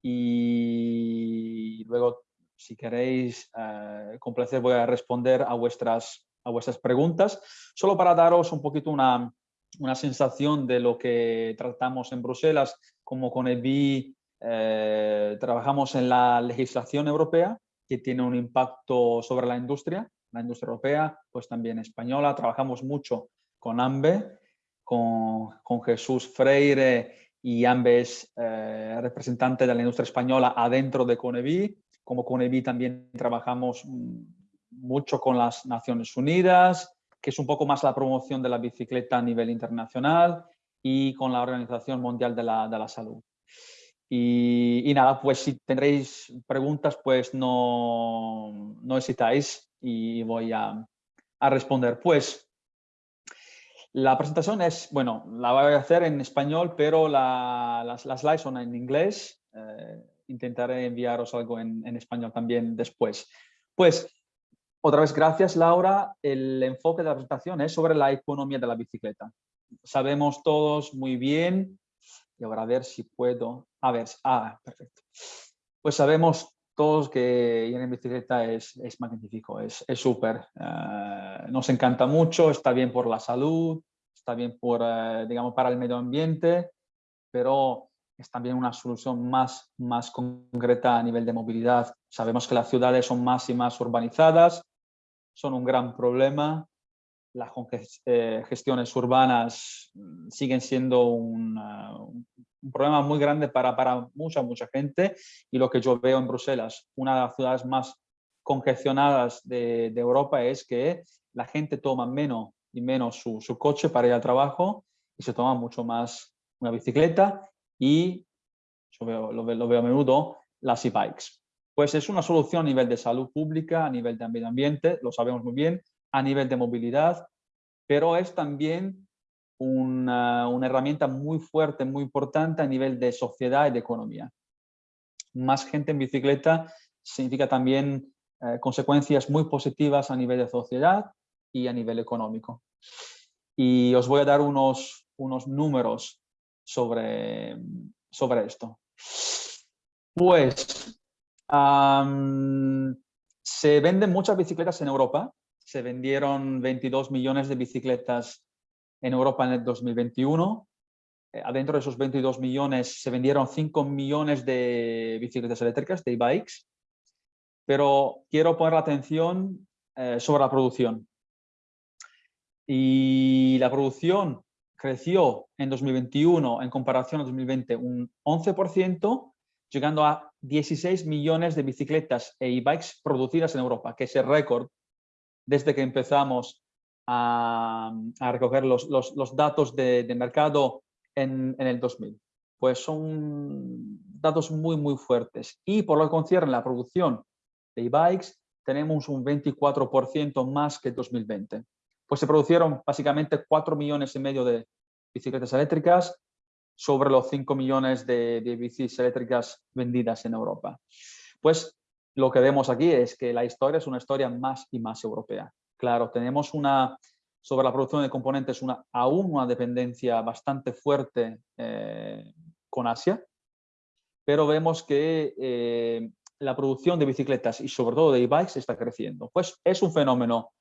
Y luego, si queréis, eh, con placer voy a responder a vuestras, a vuestras preguntas, solo para daros un poquito una, una sensación de lo que tratamos en Bruselas, como con EBI eh, trabajamos en la legislación europea, que tiene un impacto sobre la industria, la industria europea, pues también española. Trabajamos mucho con AMBE, con, Jesús Freire y AMBE es eh, representante de la industria española adentro de CONEVI. Como CONEVI también trabajamos mucho con las Naciones Unidas, que es un poco más la promoción de la bicicleta a nivel internacional y con la Organización Mundial de la Salud. Y, y, nada, pues si tendréis preguntas, pues no, no hesitáis y voy a, a responder. Pues la presentación es, bueno, la voy a hacer en español, pero las, las, slides son en inglés. Eh, intentaré enviaros algo en, en, español también después. Pues, otra vez, gracias Laura. El enfoque de la presentación es sobre la economía de la bicicleta. Sabemos todos muy bien, y ahora a ver si puedo, a ver, ah, perfecto. Pues sabemos todos que ir en bicicleta es, es magnífico, es súper. Eh, nos encanta mucho, está bien por la salud, está bien por, eh, digamos, para el medio ambiente, pero es también una solución más, más concreta a nivel de movilidad. Sabemos que las ciudades son más y más urbanizadas, son un gran problema. Las eh, gestiones urbanas mm, siguen siendo un, un problema muy grande para, para mucha, mucha gente y lo que yo veo en Bruselas, una de las ciudades más congestionadas de, de Europa es que la gente toma menos y menos su, su, coche para ir al trabajo y se toma mucho más una bicicleta y, yo veo, lo, lo veo a menudo, las e-bikes. Pues es una solución a nivel de salud pública, a nivel de medio ambiente, lo sabemos muy bien, a nivel de movilidad, pero es también una, herramienta muy fuerte, muy importante a nivel de sociedad y de economía. Más gente en bicicleta significa también eh, consecuencias muy positivas a nivel de sociedad y a nivel económico. Y os voy a dar unos, unos números sobre, sobre esto. Pues se venden muchas bicicletas en Europa. Se vendieron 22 millones de bicicletas en Europa en el 2021. Eh, adentro de esos 22 millones se vendieron 5 millones de bicicletas eléctricas, de e-bikes. pero quiero poner la atención eh, sobre la producción. Y la producción creció en 2021 en comparación a 2020 un 11%, llegando a 16 millones de bicicletas e e-bikes producidas en Europa, que es el récord desde que empezamos a, recoger los, datos de, mercado en, el 2000. Pues son datos muy, muy fuertes. Y por lo que concierne la producción de e-bikes, tenemos un 24% más que 2020. Pues se produjeron básicamente 4 millones y medio de bicicletas eléctricas sobre los 5 millones de, de bicis eléctricas vendidas en Europa. Pues lo que vemos aquí es que la historia es una historia más y más europea. Claro, tenemos una, sobre la producción de componentes, una, aún una dependencia bastante fuerte eh, con Asia, pero vemos que eh, la producción de bicicletas y sobre todo de e-bikes está creciendo. Pues es un fenómeno,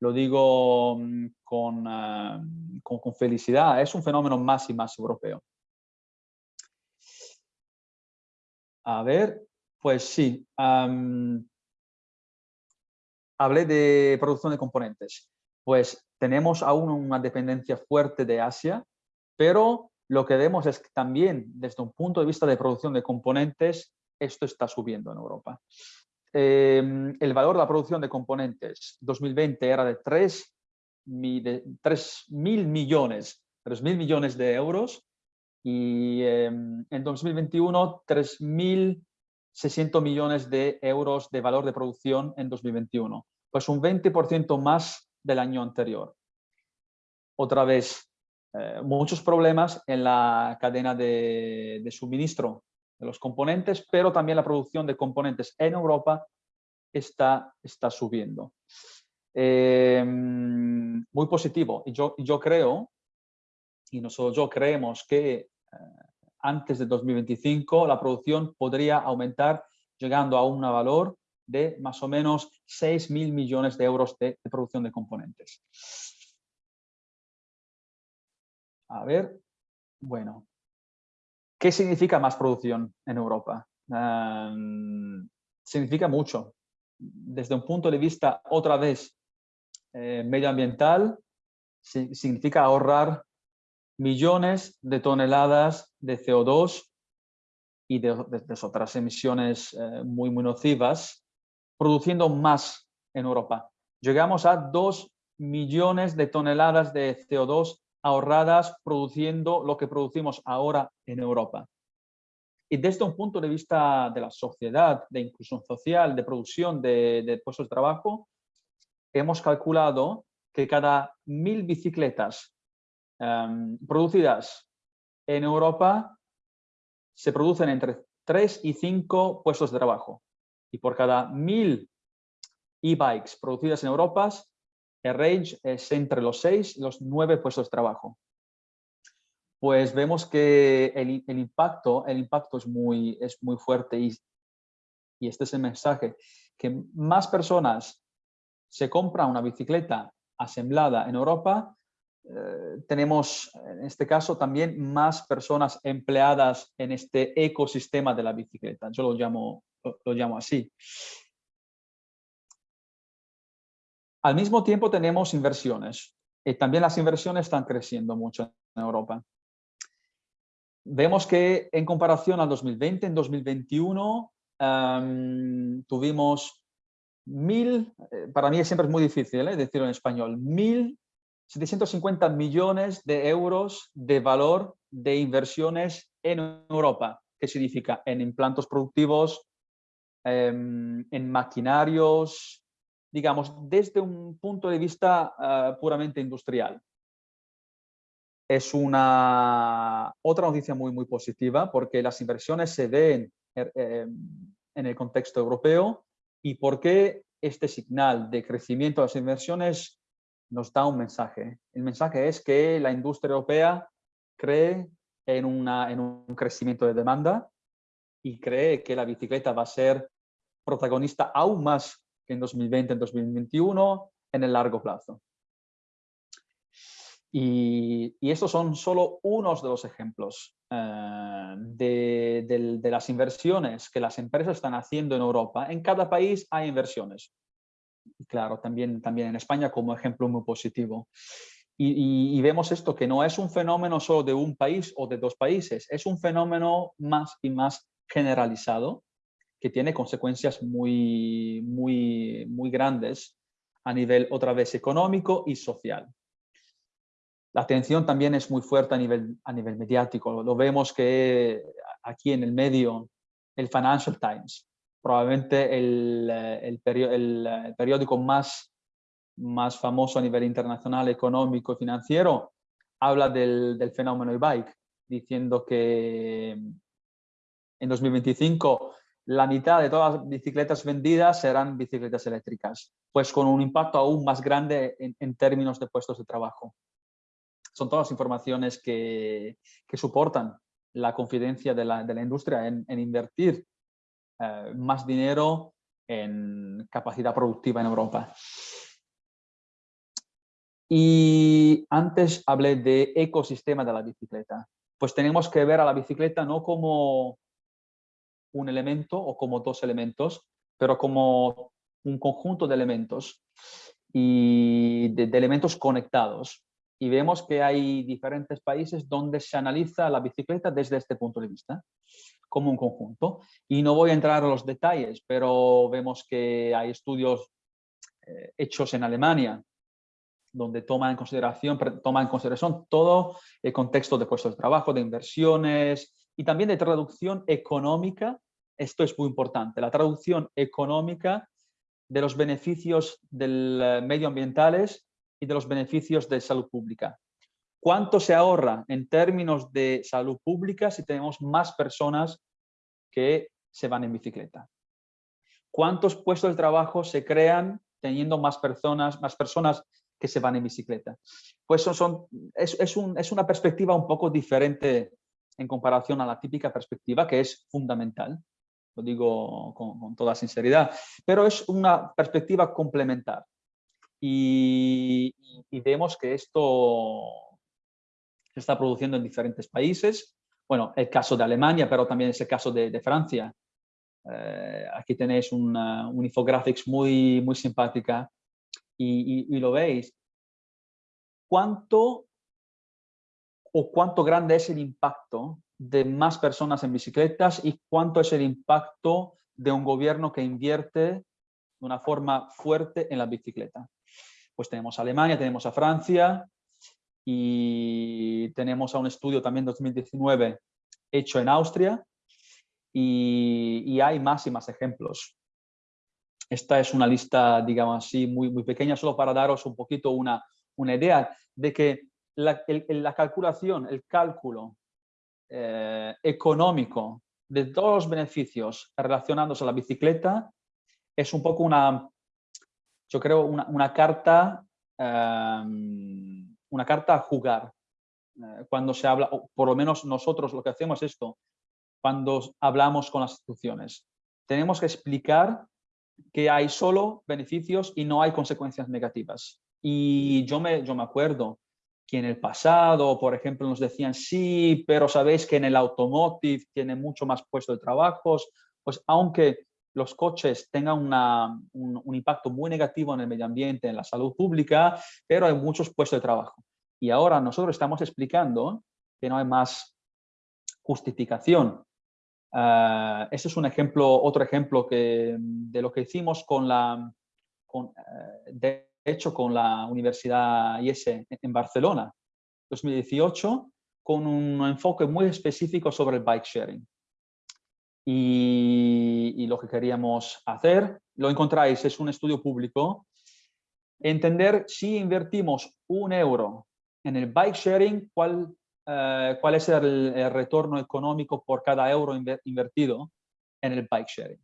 lo digo mm, ah, con, con, felicidad, es un fenómeno más y más europeo. A ver, pues sí. hablé de producción de componentes. Pues tenemos aún una dependencia fuerte de Asia, pero lo que vemos es que también desde un punto de vista de producción de componentes esto está subiendo en Europa. Em, el valor de la producción de componentes 2020 era de 3 mil millones, 3 mil millones de euros y em, en 2021 3.600 millones de euros de valor de producción en 2021, pues un 20% más del año anterior. Otra vez, eh, muchos problemas en la cadena de suministro de los componentes, pero también la producción de componentes en Europa está, está subiendo. Em, muy positivo. Y yo, yo creo, y nosotros yo creemos que eh, antes de 2025 la producción podría aumentar llegando a un valor de más o menos 6 mil millones de euros de, producción de componentes. A ver, bueno, ¿Qué significa más producción en Europa? significa mucho. Desde un punto de vista, otra vez, eh, medioambiental, significa ahorrar millones de toneladas de CO2 y de, otras emisiones eh, muy, muy nocivas, produciendo más en Europa. Llegamos a 2 millones de toneladas de CO2 ahorradas produciendo lo que producimos ahora en Europa. Y desde un punto de vista de la sociedad, de inclusión social, de producción de, puestos de trabajo, hemos calculado que cada mil bicicletas em, producidas en Europa se producen entre 3 y 5 puestos de trabajo. Y por cada mil e-bikes producidas en Europa el range es entre los seis y los nueve puestos de trabajo. Pues vemos que el, impacto, el impacto es muy, es muy fuerte y, y este es el mensaje, que más personas se compran una bicicleta asemblada en Europa, eh, tenemos en este caso también más personas empleadas en este ecosistema de la bicicleta. Yo lo llamo, lo llamo así. Al mismo tiempo tenemos inversiones. Y también las inversiones están creciendo mucho en Europa. Vemos que en comparación al 2020, en 2021 tuvimos mil, eh, para mí siempre es muy difícil ¿eh? decirlo en español, mil 750 millones de euros de valor de inversiones en Europa. ¿Qué significa? En implantos productivos, em, en maquinarios, digamos, desde un punto de vista ah, puramente industrial. Es una otra noticia muy, muy positiva porque las inversiones se ven er, em, en el contexto europeo y porque este señal de crecimiento de las inversiones nos da un mensaje. El mensaje es que la industria europea cree en, un crecimiento de demanda y cree que la bicicleta va a ser protagonista aún más en 2020, en 2021, en el largo plazo. Y, estos son solo unos de los ejemplos. eh, de, las inversiones que las empresas están haciendo en Europa, en cada país hay inversiones. Y claro, también, también en España como ejemplo muy positivo. Y, vemos esto, que no es un fenómeno solo de un país o de dos países, es un fenómeno más y más generalizado que tiene consecuencias muy, muy, muy grandes a nivel otra vez económico y social. La atención también es muy fuerte a nivel, a nivel mediático. Lo vemos que aquí en el medio, el Financial Times, probablemente el, el, el periódico más más famoso a nivel internacional, económico y financiero, habla del, del fenómeno e-bike, diciendo que en 2025 la mitad de todas las bicicletas vendidas serán bicicletas eléctricas, pues con un impacto aún más grande en, términos de puestos de trabajo. Son todas informaciones que, que soportan la confidencia de la, de la industria en, en invertir eh, más dinero en capacidad productiva en Europa. Y antes hablé de ecosistema de la bicicleta. Pues tenemos que ver a la bicicleta no como un elemento o como dos elementos, pero como un conjunto de elementos y de, elementos conectados. Y vemos que hay diferentes países donde se analiza la bicicleta desde este punto de vista, como un conjunto. Y no voy a entrar a los detalles, pero vemos que hay estudios eh, hechos en Alemania, donde toma en consideración, toma en consideración todo el contexto de puestos de trabajo, de inversiones y también de traducción económica. Esto es muy importante, la traducción económica de los beneficios del eh, medioambientales y de los beneficios de salud pública. ¿Cuánto se ahorra en términos de salud pública si tenemos más personas que se van en bicicleta? ¿Cuántos puestos de trabajo se crean teniendo más personas, más personas que se van en bicicleta. Pues son, es, es, un, es, una perspectiva un poco diferente en comparación a la típica perspectiva, que es fundamental, lo digo con, con toda sinceridad, pero es una perspectiva complementar. Y, y, vemos que esto se está produciendo en diferentes países. Bueno, el caso de Alemania, pero también es el caso de, Francia. Eh, aquí tenéis una, un infographics muy, muy simpática y, lo veis, ¿cuánto o cuánto grande es el impacto de más personas en bicicletas y cuánto es el impacto de un gobierno que invierte de una forma fuerte en la bicicleta. Pues tenemos a Alemania, tenemos a Francia y tenemos a un estudio también 2019 hecho en Austria y, y hay más y más ejemplos. Esta es una lista, digamos así, muy, muy pequeña, solo para daros un poquito una, una idea de que la, la calculación, el cálculo eh, económico de todos los beneficios relacionados a la bicicleta es un poco una, yo creo, una, una carta, em, una carta a jugar. Eh, cuando se habla, o por lo menos nosotros lo que hacemos es esto, cuando hablamos con las instituciones. Tenemos que explicar que hay solo beneficios y no hay consecuencias negativas. Y yo me, yo me acuerdo que en el pasado, por ejemplo, nos decían, sí, pero sabéis que en el automotive tiene mucho más puesto de trabajos, pues aunque los coches tengan un, un, impacto muy negativo en el medio ambiente, en la salud pública, pero hay muchos puestos de trabajo. Y ahora nosotros estamos explicando que no hay más justificación Uh, ese es un ejemplo, otro ejemplo que, de lo que hicimos con la, con, eh, de hecho, con la Universidad IES en Barcelona, 2018, con un enfoque muy específico sobre el bike sharing. Y, y, lo que queríamos hacer, lo encontráis, es un estudio público, entender si invertimos un euro en el bike sharing, cuál eh, cuál es el, retorno económico por cada euro invertido en el bike sharing.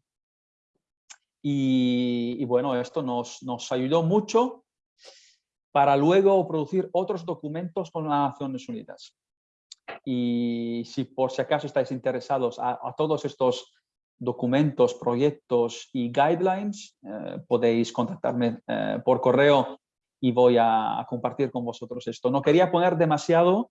Y, bueno, esto nos, nos, ayudó mucho para luego producir otros documentos con las Naciones Unidas. Y si por si acaso estáis interesados a, todos estos documentos, proyectos y guidelines, eh, podéis contactarme eh, por correo y voy a, a, compartir con vosotros esto. No quería poner demasiado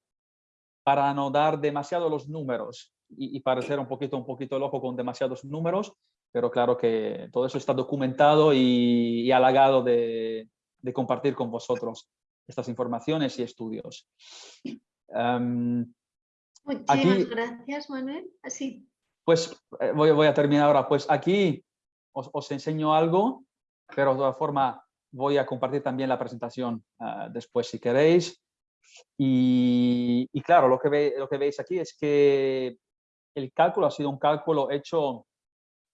para no dar demasiado los números y, parecer un poquito, un poquito loco con demasiados números, pero claro que todo eso está documentado y, halagado de, compartir con vosotros estas informaciones y estudios. Em, Muchísimas gracias, Manuel. Así. Pues eh, voy, voy, a terminar ahora. Pues aquí os, os, enseño algo, pero de todas forma voy a compartir también la presentación ah, después si queréis. Y, claro, lo que, lo que veis aquí es que el cálculo ha sido un cálculo hecho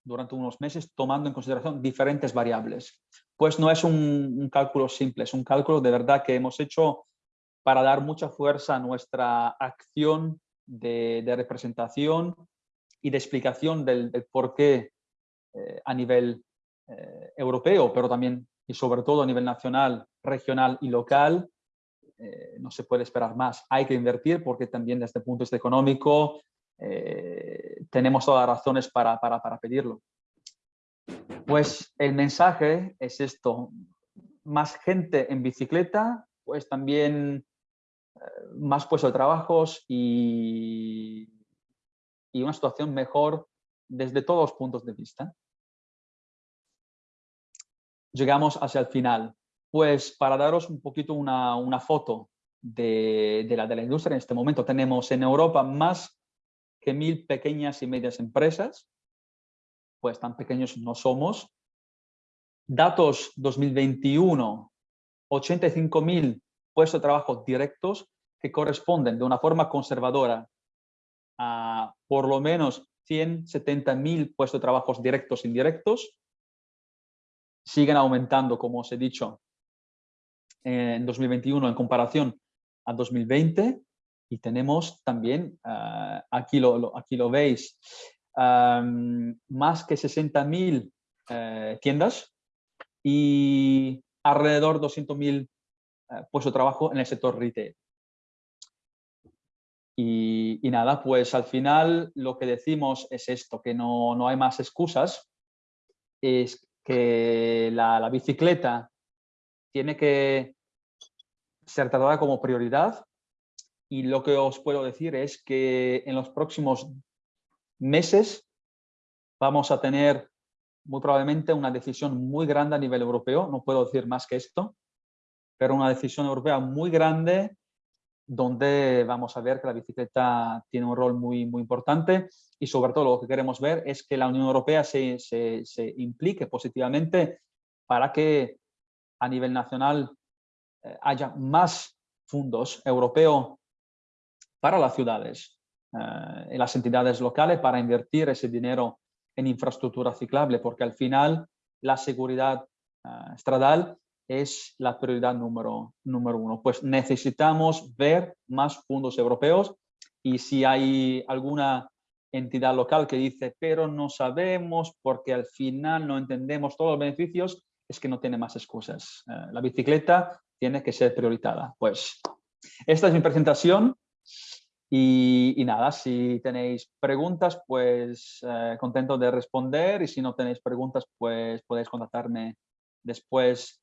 durante unos meses tomando en consideración diferentes variables. Pues no es un, cálculo simple, es un cálculo de verdad que hemos hecho para dar mucha fuerza a nuestra acción de, representación y de explicación del, por qué eh, a nivel eh, europeo, pero también y sobre todo a nivel nacional, regional y local, eh, no se puede esperar más. Hay que invertir porque también desde el punto de vista económico tenemos todas las razones para, para, pedirlo. Pues el mensaje es esto, más gente en bicicleta, pues también más puestos de trabajos y, y una situación mejor desde todos los puntos de vista. Llegamos hacia el final. Pues para daros un poquito una, una foto de, de, la, de la industria en este momento, tenemos en Europa más que mil pequeñas y medias empresas, pues tan pequeños no somos. Datos 2021, 85.000 puestos de trabajo directos que corresponden de una forma conservadora a por lo menos 170.000 puestos de trabajo directos e indirectos. Siguen aumentando, como os he dicho, en 2021 en comparación a 2020 y tenemos también, ah, aquí, lo, aquí lo veis, más que 60.000 eh, tiendas y alrededor de 200.000 eh, puestos de trabajo en el sector retail. Y, nada, pues al final lo que decimos es esto, que no, no hay más excusas, es que la, la bicicleta tiene que ser tratada como prioridad y lo que os puedo decir es que en los próximos meses vamos a tener muy probablemente una decisión muy grande a nivel europeo, no puedo decir más que esto, pero una decisión europea muy grande donde vamos a ver que la bicicleta tiene un rol muy, muy importante y sobre todo lo que queremos ver es que la Unión Europea se, se, implique positivamente para que a nivel nacional eh, haya más fondos europeos para las ciudades y eh, las entidades locales para invertir ese dinero en infraestructura ciclable, porque al final la seguridad eh, estradal es la prioridad número, número uno. Pues necesitamos ver más fondos europeos y si hay alguna entidad local que dice, pero no sabemos porque al final no entendemos todos los beneficios, es que no tiene más excusas. la bicicleta tiene que ser prioritada. Pues esta es mi presentación y, nada, si tenéis preguntas, pues eh, contento de responder y si no tenéis preguntas, pues podéis contactarme después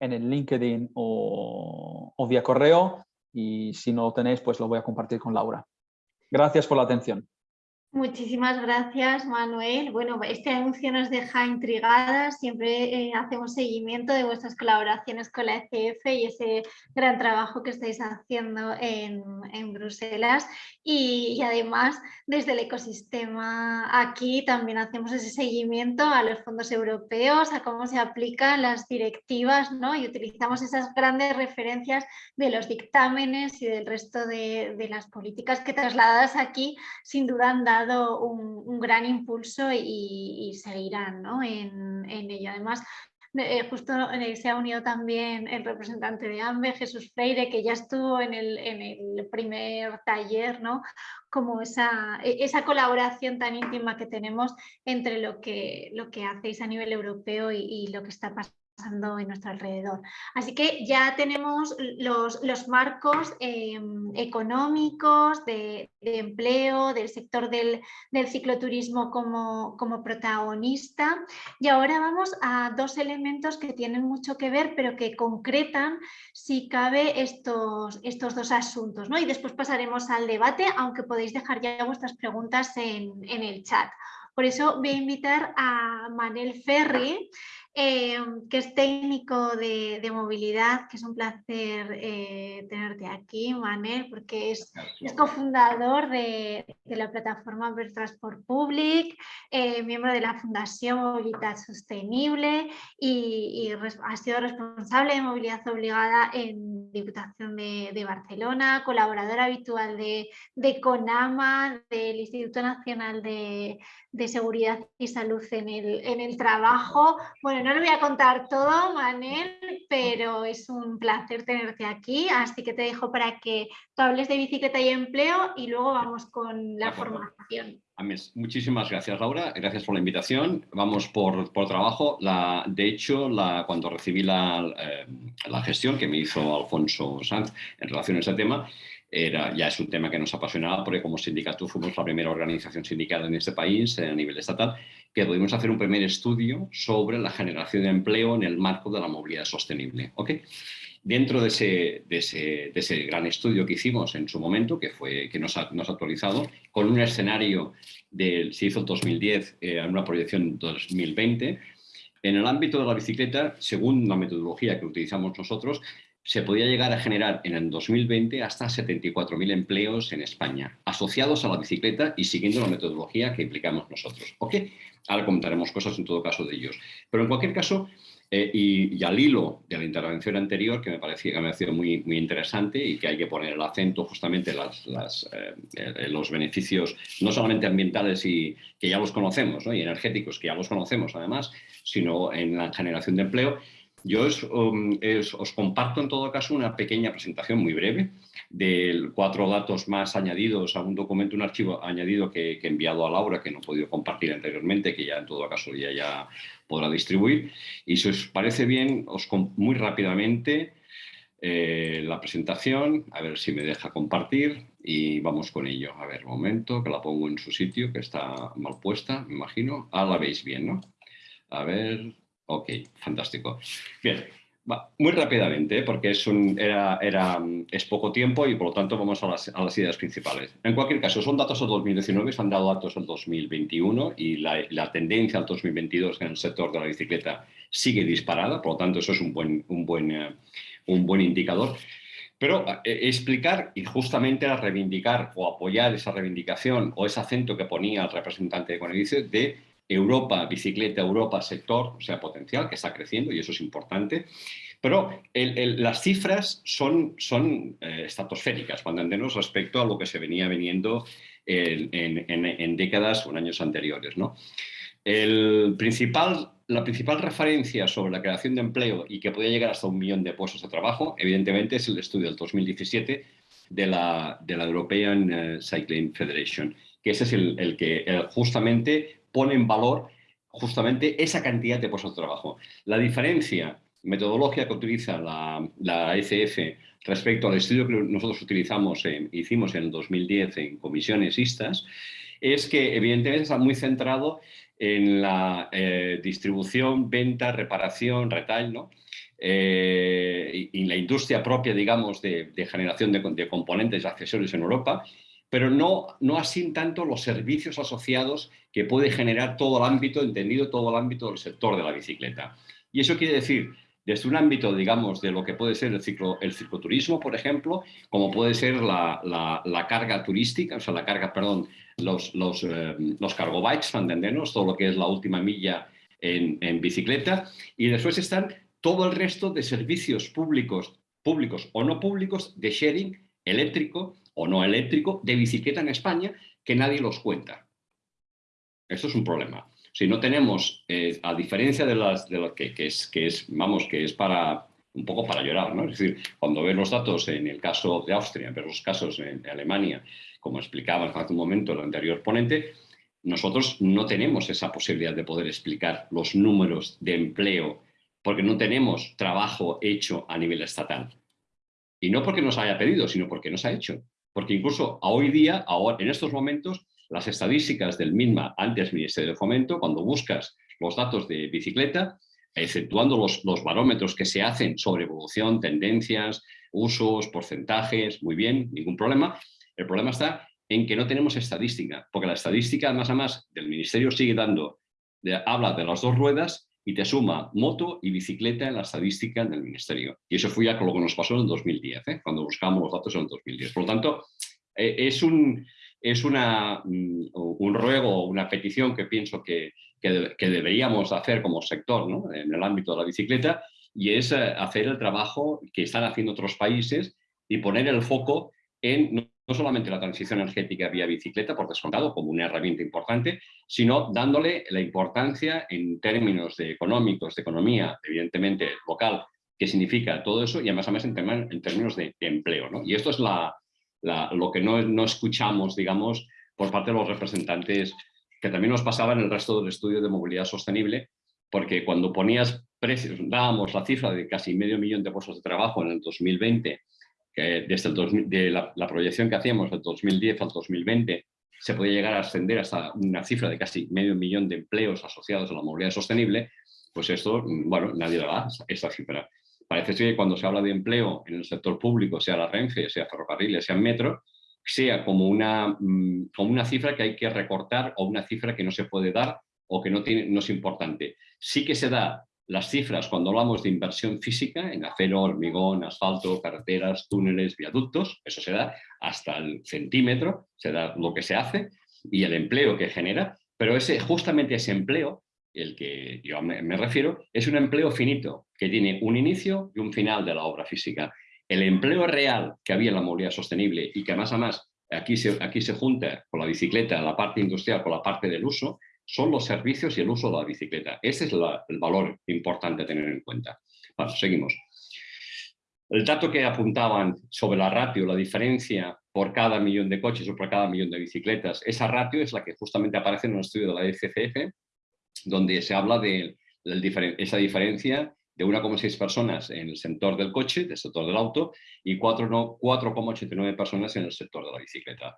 en el LinkedIn o, vía correo y si no lo tenéis, pues lo voy a compartir con Laura. Gracias por la atención. Muchísimas gracias, Manuel. Bueno, este anuncio nos deja intrigadas. Siempre eh, hacemos seguimiento de vuestras colaboraciones con la ECF y ese gran trabajo que estáis haciendo en, Bruselas. Y, además, desde el ecosistema aquí también hacemos ese seguimiento a los fondos europeos, a cómo se aplican las directivas ¿no? y utilizamos esas grandes referencias de los dictámenes y del resto de, de las políticas que trasladadas aquí sin duda han un, gran impulso y, seguirán en, ello. Además, eh, justo se ha unido también el representante de AMBE, Jesús Freire, que ya estuvo en el, primer taller, ¿no? como esa, e, esa, colaboración tan íntima que tenemos entre lo que, lo que hacéis a nivel europeo y, lo que está pasando pasando en nuestro alrededor. Así que ya tenemos los, los marcos em, económicos de, empleo, del sector del, del cicloturismo como, como, protagonista y ahora vamos a dos elementos que tienen mucho que ver pero que concretan si cabe estos, estos dos asuntos. ¿no? Y después pasaremos al debate, aunque podéis dejar ya vuestras preguntas en, en el chat. Por eso voy a invitar a Manel Ferri, eh, que es técnico de, movilidad, que es un placer eh, tenerte aquí, Manel, porque es, es cofundador de, la plataforma Per Transport Public, eh, miembro de la Fundación Movilidad Sostenible y, ha sido responsable de movilidad obligada en Diputación de, Barcelona, colaborador habitual de, CONAMA, del Instituto Nacional de, Seguridad y Salud en el, en el Trabajo. Bueno, no lo voy a contar todo, Manel, pero es un placer tenerte aquí, así que te dejo para que tú hables de bicicleta y empleo y luego vamos con la formación. Muchísimas gracias, Laura. Gracias por la invitación. Vamos por, por trabajo. La, de hecho, la, cuando recibí la, eh, la, gestión que me hizo Alfonso Sanz en relación a este tema, era, ya es un tema que nos apasionaba porque como sindicato fuimos la primera organización sindical en este país a nivel estatal que pudimos hacer un primer estudio sobre la generación de empleo en el marco de la movilidad sostenible. ¿okay? Dentro de ese, de, ese, de ese, gran estudio que hicimos en su momento, que, fue, que nos, ha, actualizado, con un escenario del, se hizo en 2010, eh, una proyección 2020, en el ámbito de la bicicleta, según la metodología que utilizamos nosotros, se podía llegar a generar en el 2020 hasta 74.000 empleos en España, asociados a la bicicleta y siguiendo la metodología que implicamos nosotros. ¿Ok? Ahora comentaremos cosas en todo caso de ellos. Pero en cualquier caso, eh, y, al hilo de la intervención anterior, que me parecía que me ha sido muy, muy interesante y que hay que poner el acento justamente en las, eh, los beneficios no solamente ambientales y que ya los conocemos, y energéticos que ya los conocemos además, sino en la generación de empleo, yo um, os, comparto en todo caso una pequeña presentación muy breve de cuatro datos más añadidos a un documento, un archivo añadido que, he enviado a Laura, que no he podido compartir anteriormente, que ya en todo caso ya, ya podrá distribuir. Y si os parece bien, os muy rápidamente eh, la presentación, a ver si me deja compartir y vamos con ello. A ver, un momento, que la pongo en su sitio, que está mal puesta, me imagino. Ah, la veis bien, ¿no? A ver, Ok, fantástico. Bien, muy rápidamente, porque es, un, era, era, es poco tiempo y por lo tanto vamos a las, a las, ideas principales. En cualquier caso, son datos del 2019, se han dado datos del 2021 y la, la, tendencia al 2022 en el sector de la bicicleta sigue disparada, por lo tanto eso es un buen, un buen, eh, un buen indicador. Pero eh, explicar y justamente reivindicar o apoyar esa reivindicación o ese acento que ponía el representante de Conedice de Europa, bicicleta, Europa, sector, o sea, potencial, que está creciendo y eso es importante. Pero las cifras son, son eh, estratosféricas, cuando entendemos respecto a lo que se venía viniendo en, décadas o en años anteriores. ¿no? El principal, la principal referencia sobre la creación de empleo y que podía llegar hasta un millón de puestos de trabajo, evidentemente, es el estudio del 2017 de la, de la European eh, Cycling Federation, que ese es el, que justamente pone en valor justamente esa cantidad de puestos de trabajo. La diferencia metodológica que utiliza la, la ECF respecto al estudio que nosotros utilizamos, hicimos en el 2010 en comisiones ISTAS, es que evidentemente está muy centrado en la eh, distribución, venta, reparación, retail, ¿no? Eh, y, la industria propia, digamos, de, generación de, de, componentes y accesorios en Europa pero no, no así tanto los servicios asociados que puede generar todo el ámbito, entendido todo el ámbito del sector de la bicicleta. Y eso quiere decir, desde un ámbito, digamos, de lo que puede ser el, ciclo, el cicloturismo, por ejemplo, como puede ser la, la, carga turística, o sea, la carga, perdón, los, los, eh, los cargo bikes, entendernos, todo lo que es la última milla en, en, bicicleta, y después están todo el resto de servicios públicos, públicos o no públicos de sharing eléctrico o no eléctrico de bicicleta en España que nadie los cuenta. Esto es un problema. Si no tenemos, eh, a diferencia de las de que, es, que es, vamos, que es para un poco para llorar, ¿no? Es decir, cuando ves los datos en el caso de Austria, ves los casos en Alemania, como explicaba hace un momento el anterior ponente, nosotros no tenemos esa posibilidad de poder explicar los números de empleo porque no tenemos trabajo hecho a nivel estatal. Y no porque nos haya pedido, sino porque nos ha hecho. Porque incluso a hoy día, ahora, en estos momentos, las estadísticas del MINMA, antes Ministerio de Fomento, cuando buscas los datos de bicicleta, exceptuando los, los barómetros que se hacen sobre evolución, tendencias, usos, porcentajes, muy bien, ningún problema. El problema está en que no tenemos estadística, porque la estadística, más a más, del Ministerio sigue dando, habla de las dos ruedas y te suma moto y bicicleta en la estadística del Ministerio. Y eso fue ya con lo que nos pasó en el 2010, ¿eh? cuando buscamos los datos en el 2010. Por lo tanto, eh, es, un, es una, mm, un ruego, una petición que pienso que, que, deberíamos hacer como sector ¿no? en el ámbito de la bicicleta y es eh, hacer el trabajo que están haciendo otros países y poner el foco en no solamente la transición energética vía bicicleta, por descontado, como una herramienta importante, sino dándole la importancia en términos de económicos, de economía, evidentemente local, que significa todo eso, y además, además en, términos de, empleo. ¿no? Y esto es la, lo que no, no, escuchamos, digamos, por parte de los representantes, que también nos pasaba en el resto del estudio de movilidad sostenible, porque cuando ponías precios, dábamos la cifra de casi medio millón de puestos de trabajo en el 2020 que desde el de la, proyección que hacíamos del 2010 al 2020 se podía llegar a ascender hasta una cifra de casi medio millón de empleos asociados a la movilidad sostenible, pues esto, bueno, nadie le da esta cifra. Parece que cuando se habla de empleo en el sector público, sea la Renfe, sea ferrocarriles, sea metro, sea como una, mm, como una cifra que hay que recortar o una cifra que no se puede dar o que no, tiene, no es importante. Sí que se da las cifras cuando hablamos de inversión física en acero, hormigón, asfalto, carreteras, túneles, viaductos, eso se da hasta el centímetro, se da lo que se hace y el empleo que genera, pero ese, justamente ese empleo, el que yo me, refiero, es un empleo finito, que tiene un inicio y un final de la obra física. El empleo real que había en la movilidad sostenible y que además, además aquí se, aquí se junta con la bicicleta, la parte industrial, con la parte del uso, son los servicios y el uso de la bicicleta. Ese es el valor importante a tener en cuenta. Bueno, seguimos. El dato que apuntaban sobre la ratio, la diferencia por cada millón de coches o por cada millón de bicicletas, esa ratio es la que justamente aparece en un estudio de la FCF, donde se habla de, esa diferencia de 1,6 personas en el sector del coche, del sector del auto, y 4,89 personas en el sector de la bicicleta.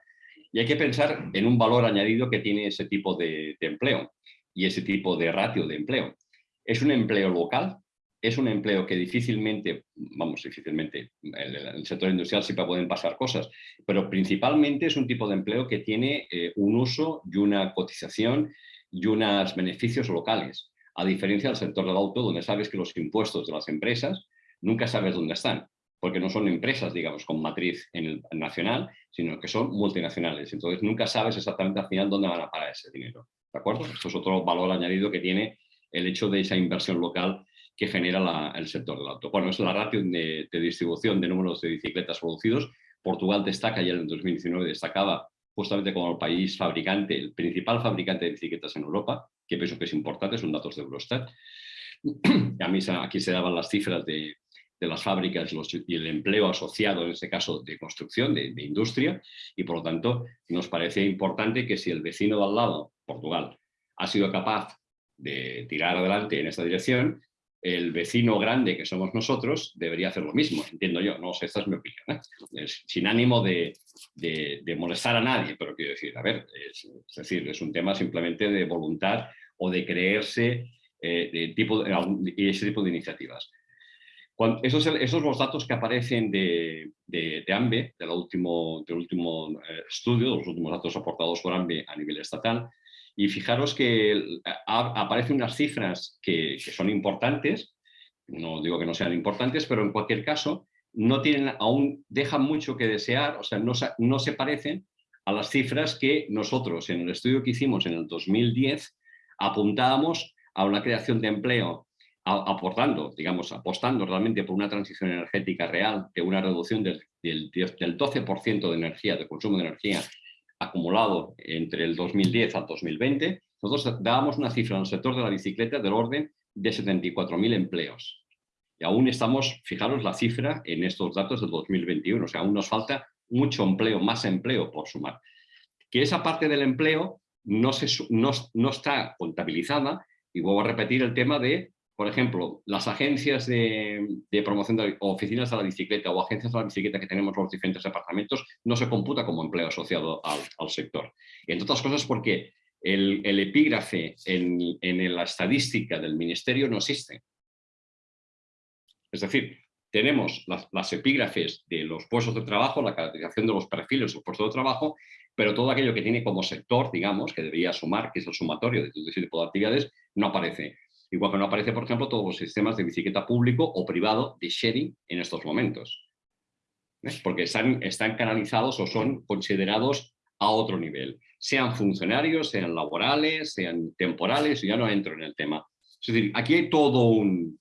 Y hay que pensar en un valor añadido que tiene ese tipo de, empleo y ese tipo de ratio de empleo. Es un empleo local, es un empleo que difícilmente, vamos, difícilmente, en el, sector industrial siempre pueden pasar cosas, pero principalmente es un tipo de empleo que tiene eh, un uso y una cotización y unos beneficios locales, a diferencia del sector del auto, donde sabes que los impuestos de las empresas nunca sabes dónde están porque no son empresas, digamos, con matriz en el nacional, sino que son multinacionales. Entonces nunca sabes exactamente al final dónde van a parar ese dinero. ¿De acuerdo? Esto es otro valor añadido que tiene el hecho de esa inversión local que genera el sector del auto. Bueno, es la ratio de, distribución de números de bicicletas producidos. Portugal destaca, ya en el 2019 destacaba justamente como el país fabricante, el principal fabricante de bicicletas en Europa, que pienso que es importante, son datos de Eurostat. A mí aquí se daban las cifras de, de las fábricas y el empleo asociado, en este caso, de construcción, de, industria, y por lo tanto nos parecía importante que si el vecino de al lado, Portugal, ha sido capaz de tirar adelante en esta dirección, el vecino grande que somos nosotros debería hacer lo mismo, entiendo yo, no sé, esta es mi opinión, ¿eh? sin ánimo de, molestar a nadie, pero quiero decir, a ver, es, decir, es un tema simplemente de voluntad o de creerse eh, de tipo, ese tipo de iniciativas esos, esos los datos que aparecen de, de, AMBE, del último, del último eh, estudio, los últimos datos aportados por AMBE a nivel estatal, y fijaros que aparecen unas cifras que, que, son importantes, no digo que no sean importantes, pero en cualquier caso no tienen, aún dejan mucho que desear, o sea, no, no se parecen a las cifras que nosotros en el estudio que hicimos en el 2010 apuntábamos a una creación de empleo aportando, digamos, apostando realmente por una transición energética real, de una reducción del, del, 12% de energía, de consumo de energía acumulado entre el 2010 al 2020, nosotros dábamos una cifra en el sector de la bicicleta del orden de 74.000 empleos. Y aún estamos, fijaros la cifra en estos datos del 2021, o sea, aún nos falta mucho empleo, más empleo por sumar. Que esa parte del empleo no, se, no, no está contabilizada, y vuelvo a repetir el tema de por ejemplo, las agencias de, promoción de, oficinas de la bicicleta o agencias de la bicicleta que tenemos los diferentes departamentos no se computa como empleo asociado al, sector. Y entre otras cosas porque el, epígrafe en, la estadística del ministerio no existe. Es decir, tenemos las, epígrafes de los puestos de trabajo, la caracterización de los perfiles de los puestos de trabajo, pero todo aquello que tiene como sector, digamos, que debería sumar, que es el sumatorio de todo tipo de actividades, no aparece. Igual que no aparece, por ejemplo, todos los sistemas de bicicleta público o privado de sharing en estos momentos. Porque están, están canalizados o son considerados a otro nivel. Sean funcionarios, sean laborales, sean temporales, ya no entro en el tema. Es decir, aquí hay todo un,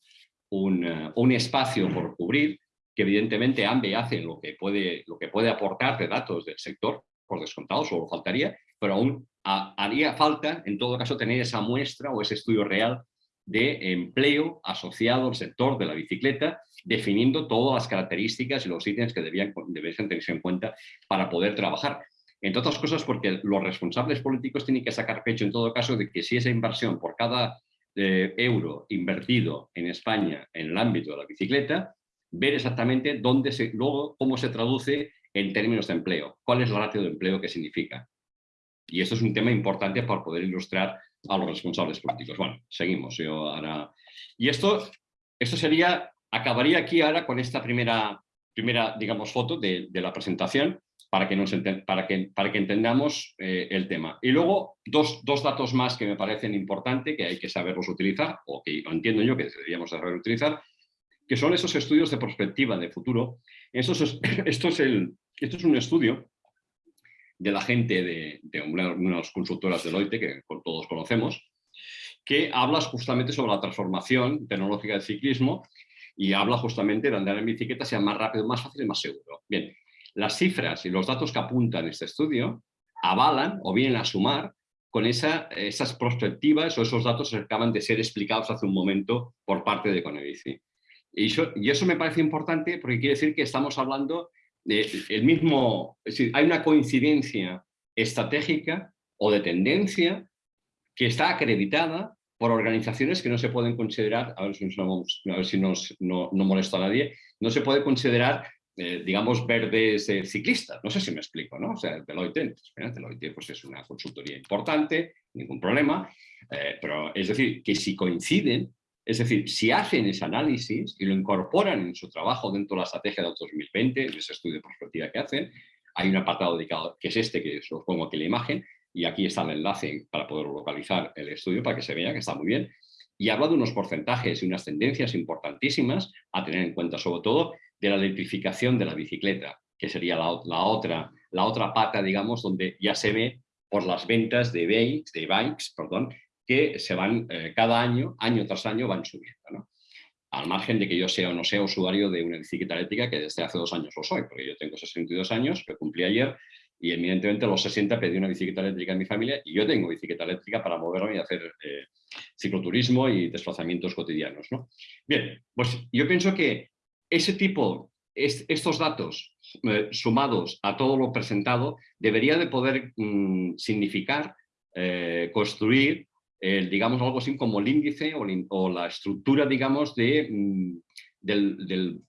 un, eh, un espacio por cubrir que evidentemente AMBE hace lo que, puede, lo que puede aportar de datos del sector, por descontado, solo faltaría, pero aún haría falta, en todo caso, tener esa muestra o ese estudio real de empleo asociado al sector de la bicicleta, definiendo todas las características y los ítems que debían, deberían tenerse en cuenta para poder trabajar. Entre otras cosas porque los responsables políticos tienen que sacar pecho en todo caso de que si esa inversión por cada eh, euro invertido en España en el ámbito de la bicicleta, ver exactamente dónde se, luego cómo se traduce en términos de empleo, cuál es el ratio de empleo que significa. Y esto es un tema importante para poder ilustrar a los responsables políticos. Bueno, seguimos. Yo ahora... Y esto, esto sería, acabaría aquí ahora con esta primera, primera digamos, foto de, la presentación para que, nos para que, para que entendamos eh, el tema. Y luego, dos, dos, datos más que me parecen importantes, que hay que saberlos utilizar, o que entiendo yo que deberíamos saber utilizar, que son esos estudios de perspectiva de futuro. Esto es, esto es, el, esto es un estudio de la gente de, de unas consultoras Deloitte, que todos conocemos, que habla justamente sobre la transformación tecnológica del ciclismo y habla justamente de andar en bicicleta sea más rápido, más fácil y más seguro. Bien, las cifras y los datos que apuntan este estudio avalan o vienen a sumar con esa, esas perspectivas o esos datos que acaban de ser explicados hace un momento por parte de Conebici. Y y eso me parece importante porque quiere decir que estamos hablando el mismo, es hay una coincidencia estratégica o de tendencia que está acreditada por organizaciones que no se pueden considerar, a ver si, a ver si nos, no, no, molesta a nadie, no se puede considerar, eh, digamos, verdes eh, ciclistas. No sé si me explico, ¿no? O sea, Deloitte, Deloitte pues es una consultoría importante, ningún problema, eh, pero es decir, que si coinciden, es decir, si hacen ese análisis y lo incorporan en su trabajo dentro de la estrategia de 2020, en ese estudio de perspectiva que hacen, hay un apartado dedicado que es este, que os pongo aquí la imagen, y aquí está el enlace para poder localizar el estudio para que se vea que está muy bien. Y habla de unos porcentajes y unas tendencias importantísimas a tener en cuenta, sobre todo de la electrificación de la bicicleta, que sería la, otra, la otra pata, digamos, donde ya se ve por las ventas de bikes, de bikes perdón, que se van eh, cada año, año tras año, van subiendo. ¿no? Al margen de que yo sea o no sea usuario de una bicicleta eléctrica, que desde hace dos años lo soy, porque yo tengo 62 años, que cumplí ayer, y evidentemente a los 60 pedí una bicicleta eléctrica en mi familia, y yo tengo bicicleta eléctrica para moverme y hacer eh, cicloturismo y desplazamientos cotidianos. ¿no? Bien, pues yo pienso que ese tipo, estos datos eh, sumados a todo lo presentado, debería de poder mm, significar, construir digamos algo así como el índice o, la estructura, digamos, mm, del,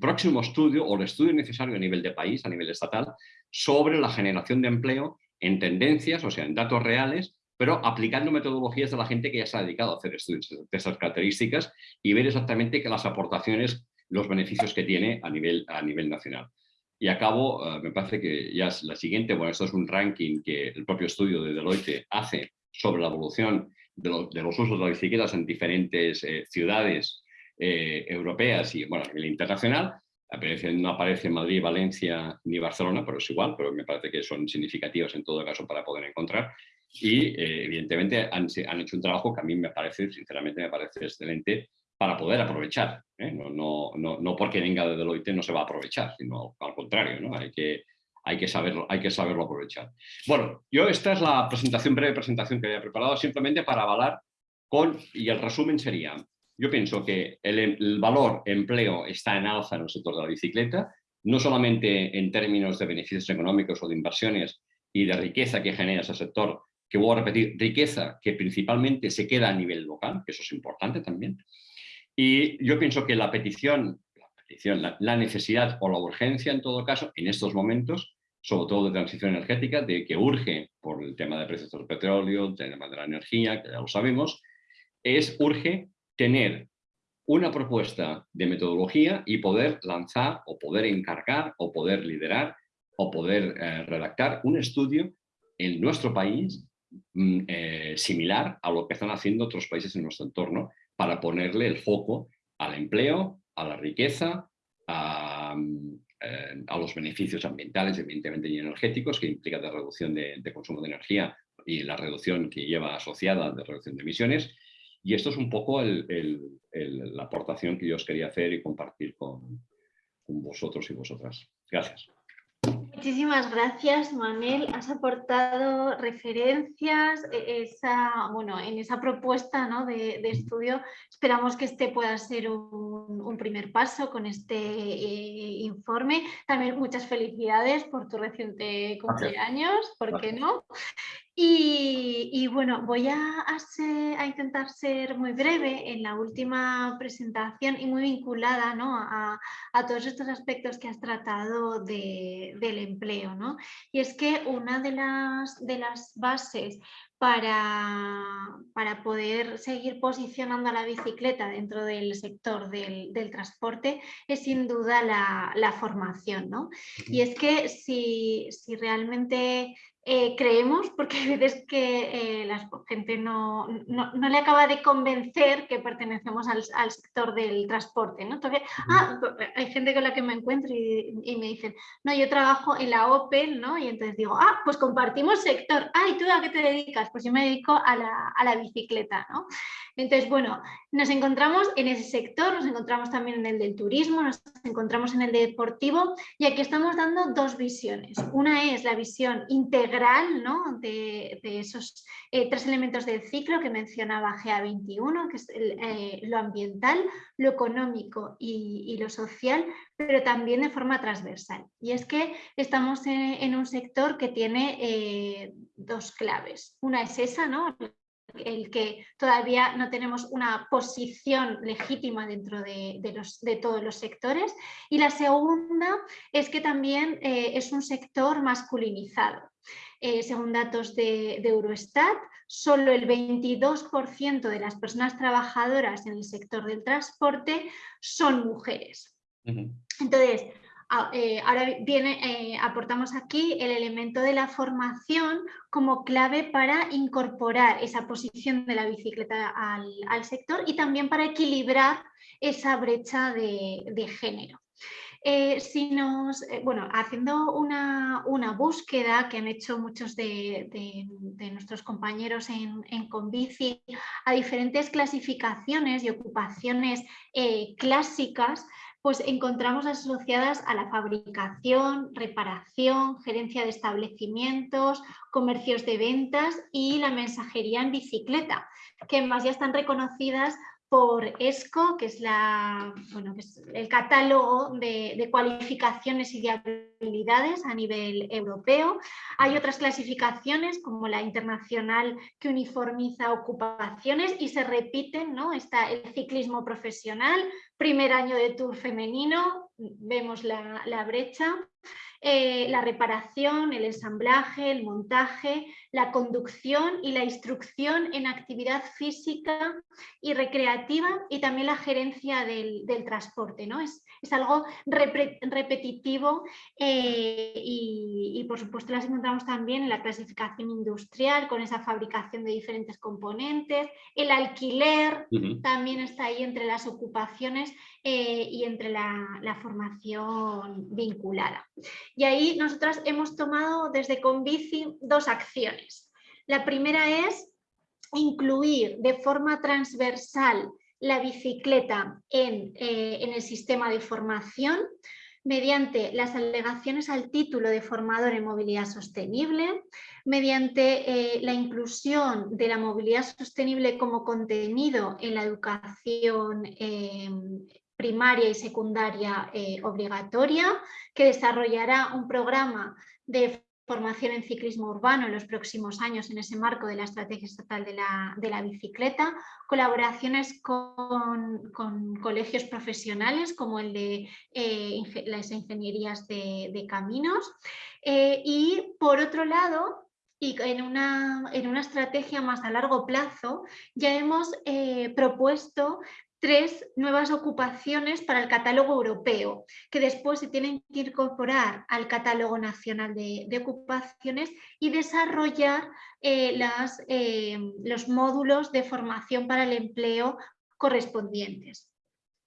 próximo estudio o el estudio necesario a nivel de país, a nivel estatal, sobre la generación de empleo en tendencias, o sea, en datos reales, pero aplicando metodologías de la gente que ya se ha dedicado a hacer estudios de esas características y ver exactamente que las aportaciones, los beneficios que tiene a nivel, a nivel nacional. Y acabo, eh, me parece que ya es la siguiente, bueno, esto es un ranking que el propio estudio de Deloitte hace sobre la evolución de, los usos de las bicicletas en diferentes eh, ciudades eh, europeas y bueno, a nivel internacional. Aparece, no aparece Madrid, Valencia ni Barcelona, pero es igual, pero me parece que son significativos en todo caso para poder encontrar. Y eh, evidentemente han, han, hecho un trabajo que a mí me parece, sinceramente me parece excelente para poder aprovechar. No, no, no, no, porque venga de Deloitte no se va a aprovechar, sino al contrario, ¿no? hay que hay que saberlo, hay que saberlo aprovechar. Bueno, yo esta es la presentación, breve presentación que había preparado simplemente para avalar con, y el resumen sería, yo pienso que el, valor empleo está en alza en el sector de la bicicleta, no solamente en términos de beneficios económicos o de inversiones y de riqueza que genera ese sector, que voy a repetir, riqueza que principalmente se queda a nivel local, que eso es importante también. Y yo pienso que la petición, la, necesidad o la urgencia en todo caso, en estos momentos, sobre todo de transición energética, de que urge por el tema de precios del petróleo, el tema de la energía, que ya lo sabemos, es urge tener una propuesta de metodología y poder lanzar o poder encargar o poder liderar o poder eh, redactar un estudio en nuestro país mm, eh, similar a lo que están haciendo otros países en nuestro entorno para ponerle el foco al empleo, a la riqueza, a, eh, los beneficios ambientales, evidentemente, y energéticos, que implica la reducción de, consumo de energía y la reducción que lleva asociada de reducción de emisiones. Y esto es un poco la aportación que yo os quería hacer y compartir con vosotros y vosotras. Gracias. Muchísimas gracias, Manel. Has aportado referencias e, esa, bueno, en esa propuesta de, estudio. Esperamos que este pueda ser un, primer paso con este eh, informe. También muchas felicidades por tu reciente cumpleaños, ¿por qué no? Y, bueno, voy a, intentar ser muy breve en la última presentación y muy vinculada a, todos estos aspectos que has tratado del empleo. ¿no? Y es que una de las, de las bases para, para, poder seguir posicionando a la bicicleta dentro del sector del, transporte es sin duda la, formación. ¿no? Y es que si, si realmente eh, creemos, porque hay veces que eh, la gente no, no, le acaba de convencer que pertenecemos al, sector del transporte. ¿no? ah, hay gente con la que me encuentro y, me dicen, no, yo trabajo en la Opel, ¿no? y entonces digo, ah, pues compartimos sector. Ah, ¿y tú a qué te dedicas? Pues yo me dedico a la, a la bicicleta. ¿no? Entonces, bueno, nos encontramos en ese sector, nos encontramos también en el del turismo, nos encontramos en el deportivo y aquí estamos dando dos visiones. Una es la visión integral ¿no? de, esos eh, tres elementos del ciclo que mencionaba GA21, que es eh, lo ambiental, lo económico y, lo social, pero también de forma transversal. Y es que estamos en, un sector que tiene eh, dos claves. Una es esa, ¿no? El que todavía no tenemos una posición legítima dentro de, todos los sectores. Y la segunda es que también eh, es un sector masculinizado. Eh, según datos de, Eurostat, solo el 22% de las personas trabajadoras en el sector del transporte son mujeres. Entonces, eh, ahora viene, eh, aportamos aquí el elemento de la formación como clave para incorporar esa posición de la bicicleta al, sector y también para equilibrar esa brecha de, género. Eh, si nos, bueno, haciendo una, búsqueda que han hecho muchos de, nuestros compañeros en, en, Convici a diferentes clasificaciones y ocupaciones clásicas, pues encontramos asociadas a la fabricación, reparación, gerencia de establecimientos, comercios de ventas y la mensajería en bicicleta, que más ya están reconocidas por ESCO, que es, la, bueno, el catálogo de, cualificaciones y de habilidades a nivel europeo. Hay otras clasificaciones como la internacional que uniformiza ocupaciones y se repiten, ¿no? Está el ciclismo profesional, primer año de tour femenino, vemos la, brecha. Eh, la reparación, el ensamblaje, el montaje, la conducción y la instrucción en actividad física y recreativa y también la gerencia del, transporte. ¿no? Es, es algo repetitivo eh, y, por supuesto las encontramos también en la clasificación industrial con esa fabricación de diferentes componentes, el alquiler también está ahí entre las ocupaciones eh, y entre la, la formación vinculada. Y ahí nosotras hemos tomado desde Convici dos acciones. La primera es incluir de forma transversal la bicicleta en, eh, el sistema de formación mediante las alegaciones al título de formador en movilidad sostenible, mediante eh, la inclusión de la movilidad sostenible como contenido en la educación eh, primaria y secundaria eh, obligatoria, que desarrollará un programa de formación en ciclismo urbano en los próximos años en ese marco de la estrategia estatal de la, bicicleta, colaboraciones con, colegios profesionales como el de eh, las ingenierías de, caminos. Eh, y por otro lado y en una, en una, estrategia más a largo plazo ya hemos eh, propuesto tres nuevas ocupaciones para el catálogo europeo, que después se tienen que incorporar al catálogo nacional de, ocupaciones y desarrollar eh, eh, los módulos de formación para el empleo correspondientes.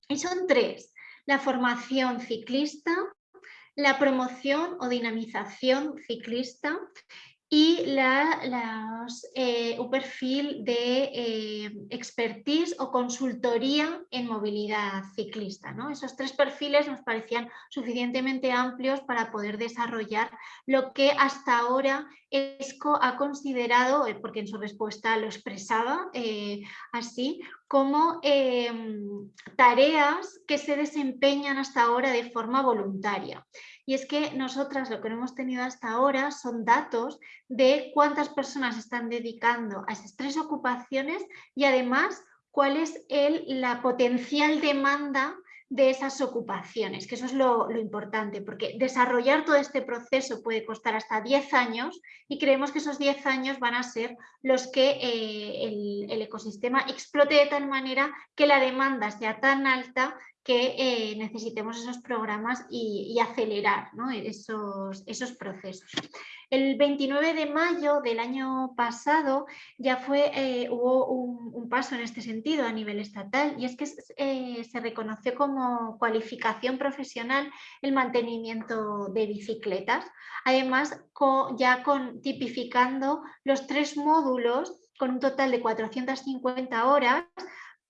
Y son tres, la formación ciclista, la promoción o dinamización ciclista y la, eh, un perfil de eh, expertise o consultoría en movilidad ciclista. Esos tres perfiles nos parecían suficientemente amplios para poder desarrollar lo que hasta ahora ESCO ha considerado, eh, porque en su respuesta lo expresaba así, como tareas que se desempeñan hasta ahora de forma voluntaria. Y es que nosotras lo que no hemos tenido hasta ahora son datos de cuántas personas están dedicando a esas tres ocupaciones y además cuál es el, la potencial demanda de esas ocupaciones, que eso es lo, importante, porque desarrollar todo este proceso puede costar hasta 10 años y creemos que esos 10 años van a ser los que eh, el, ecosistema explote de tal manera que la demanda sea tan alta que eh, necesitemos esos programas y, acelerar esos, esos procesos. El 29 de mayo del año pasado ya fue, eh, hubo un, paso en este sentido a nivel estatal y es que eh, se reconoció como cualificación profesional el mantenimiento de bicicletas. Además, ya con, tipificando los tres módulos con un total de 450 horas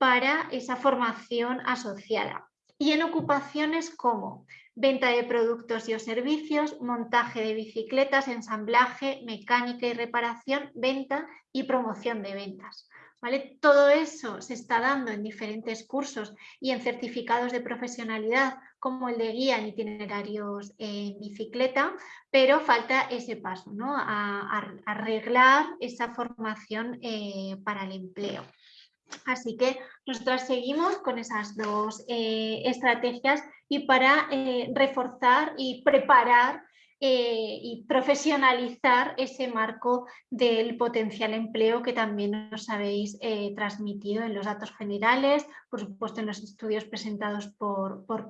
para esa formación asociada. Y en ocupaciones como venta de productos y o servicios, montaje de bicicletas, ensamblaje, mecánica y reparación, venta y promoción de ventas. ¿Vale? Todo eso se está dando en diferentes cursos y en certificados de profesionalidad como el de guía en itinerarios en bicicleta, pero falta ese paso, ¿no? a, arreglar esa formación eh, para el empleo. Así que nosotras seguimos con esas dos eh, estrategias y para eh, reforzar y preparar eh, y profesionalizar ese marco del potencial empleo que también nos habéis transmitido en los datos generales, por supuesto en los estudios presentados por, por,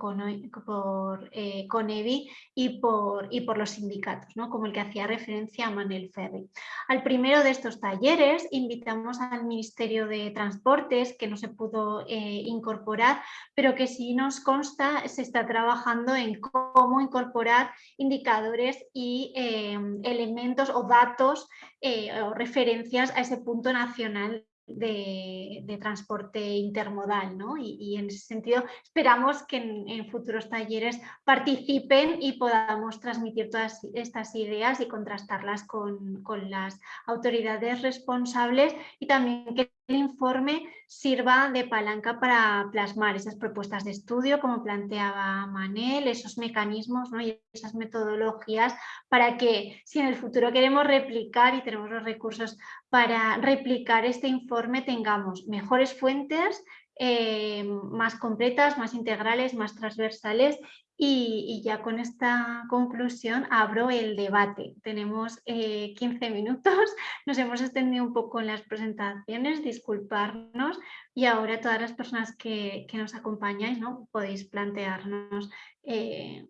eh, Conevi y por, y por los sindicatos, ¿no? como el que hacía referencia a Manuel Ferri. Al primero de estos talleres invitamos al Ministerio de Transportes, que no se pudo incorporar, pero que sí nos consta se está trabajando en cómo incorporar indicadores y em, elementos o datos eh, o referencias a ese punto nacional de, transporte intermodal ¿no? y, en ese sentido esperamos que en, futuros talleres participen y podamos transmitir todas estas ideas y contrastarlas con, con las autoridades responsables y también que el informe sirva de palanca para plasmar esas propuestas de estudio, como planteaba Manel, esos mecanismos ¿no? y esas metodologías para que si en el futuro queremos replicar y tenemos los recursos para replicar este informe, tengamos mejores fuentes, eh, más completas, más integrales, más transversales y, ya con esta conclusión abro el debate. Tenemos 15 eh, minutos, nos hemos extendido un poco en las presentaciones, disculparnos y ahora todas las personas que, nos acompañáis ¿no? podéis plantearnos eh,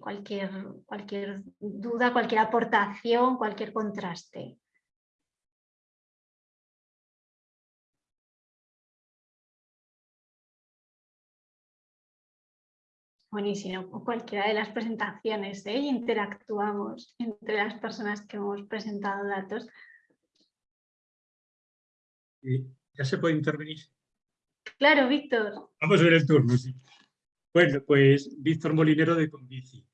cualquier, cualquier duda, cualquier aportación, cualquier contraste. Buenísimo, cualquiera de las presentaciones, ¿eh? interactuamos entre las personas que hemos presentado datos. ¿Ya se puede intervenir? Claro, Víctor. Vamos a ver el turno, sí. Bueno, pues Víctor Molinero de Convici.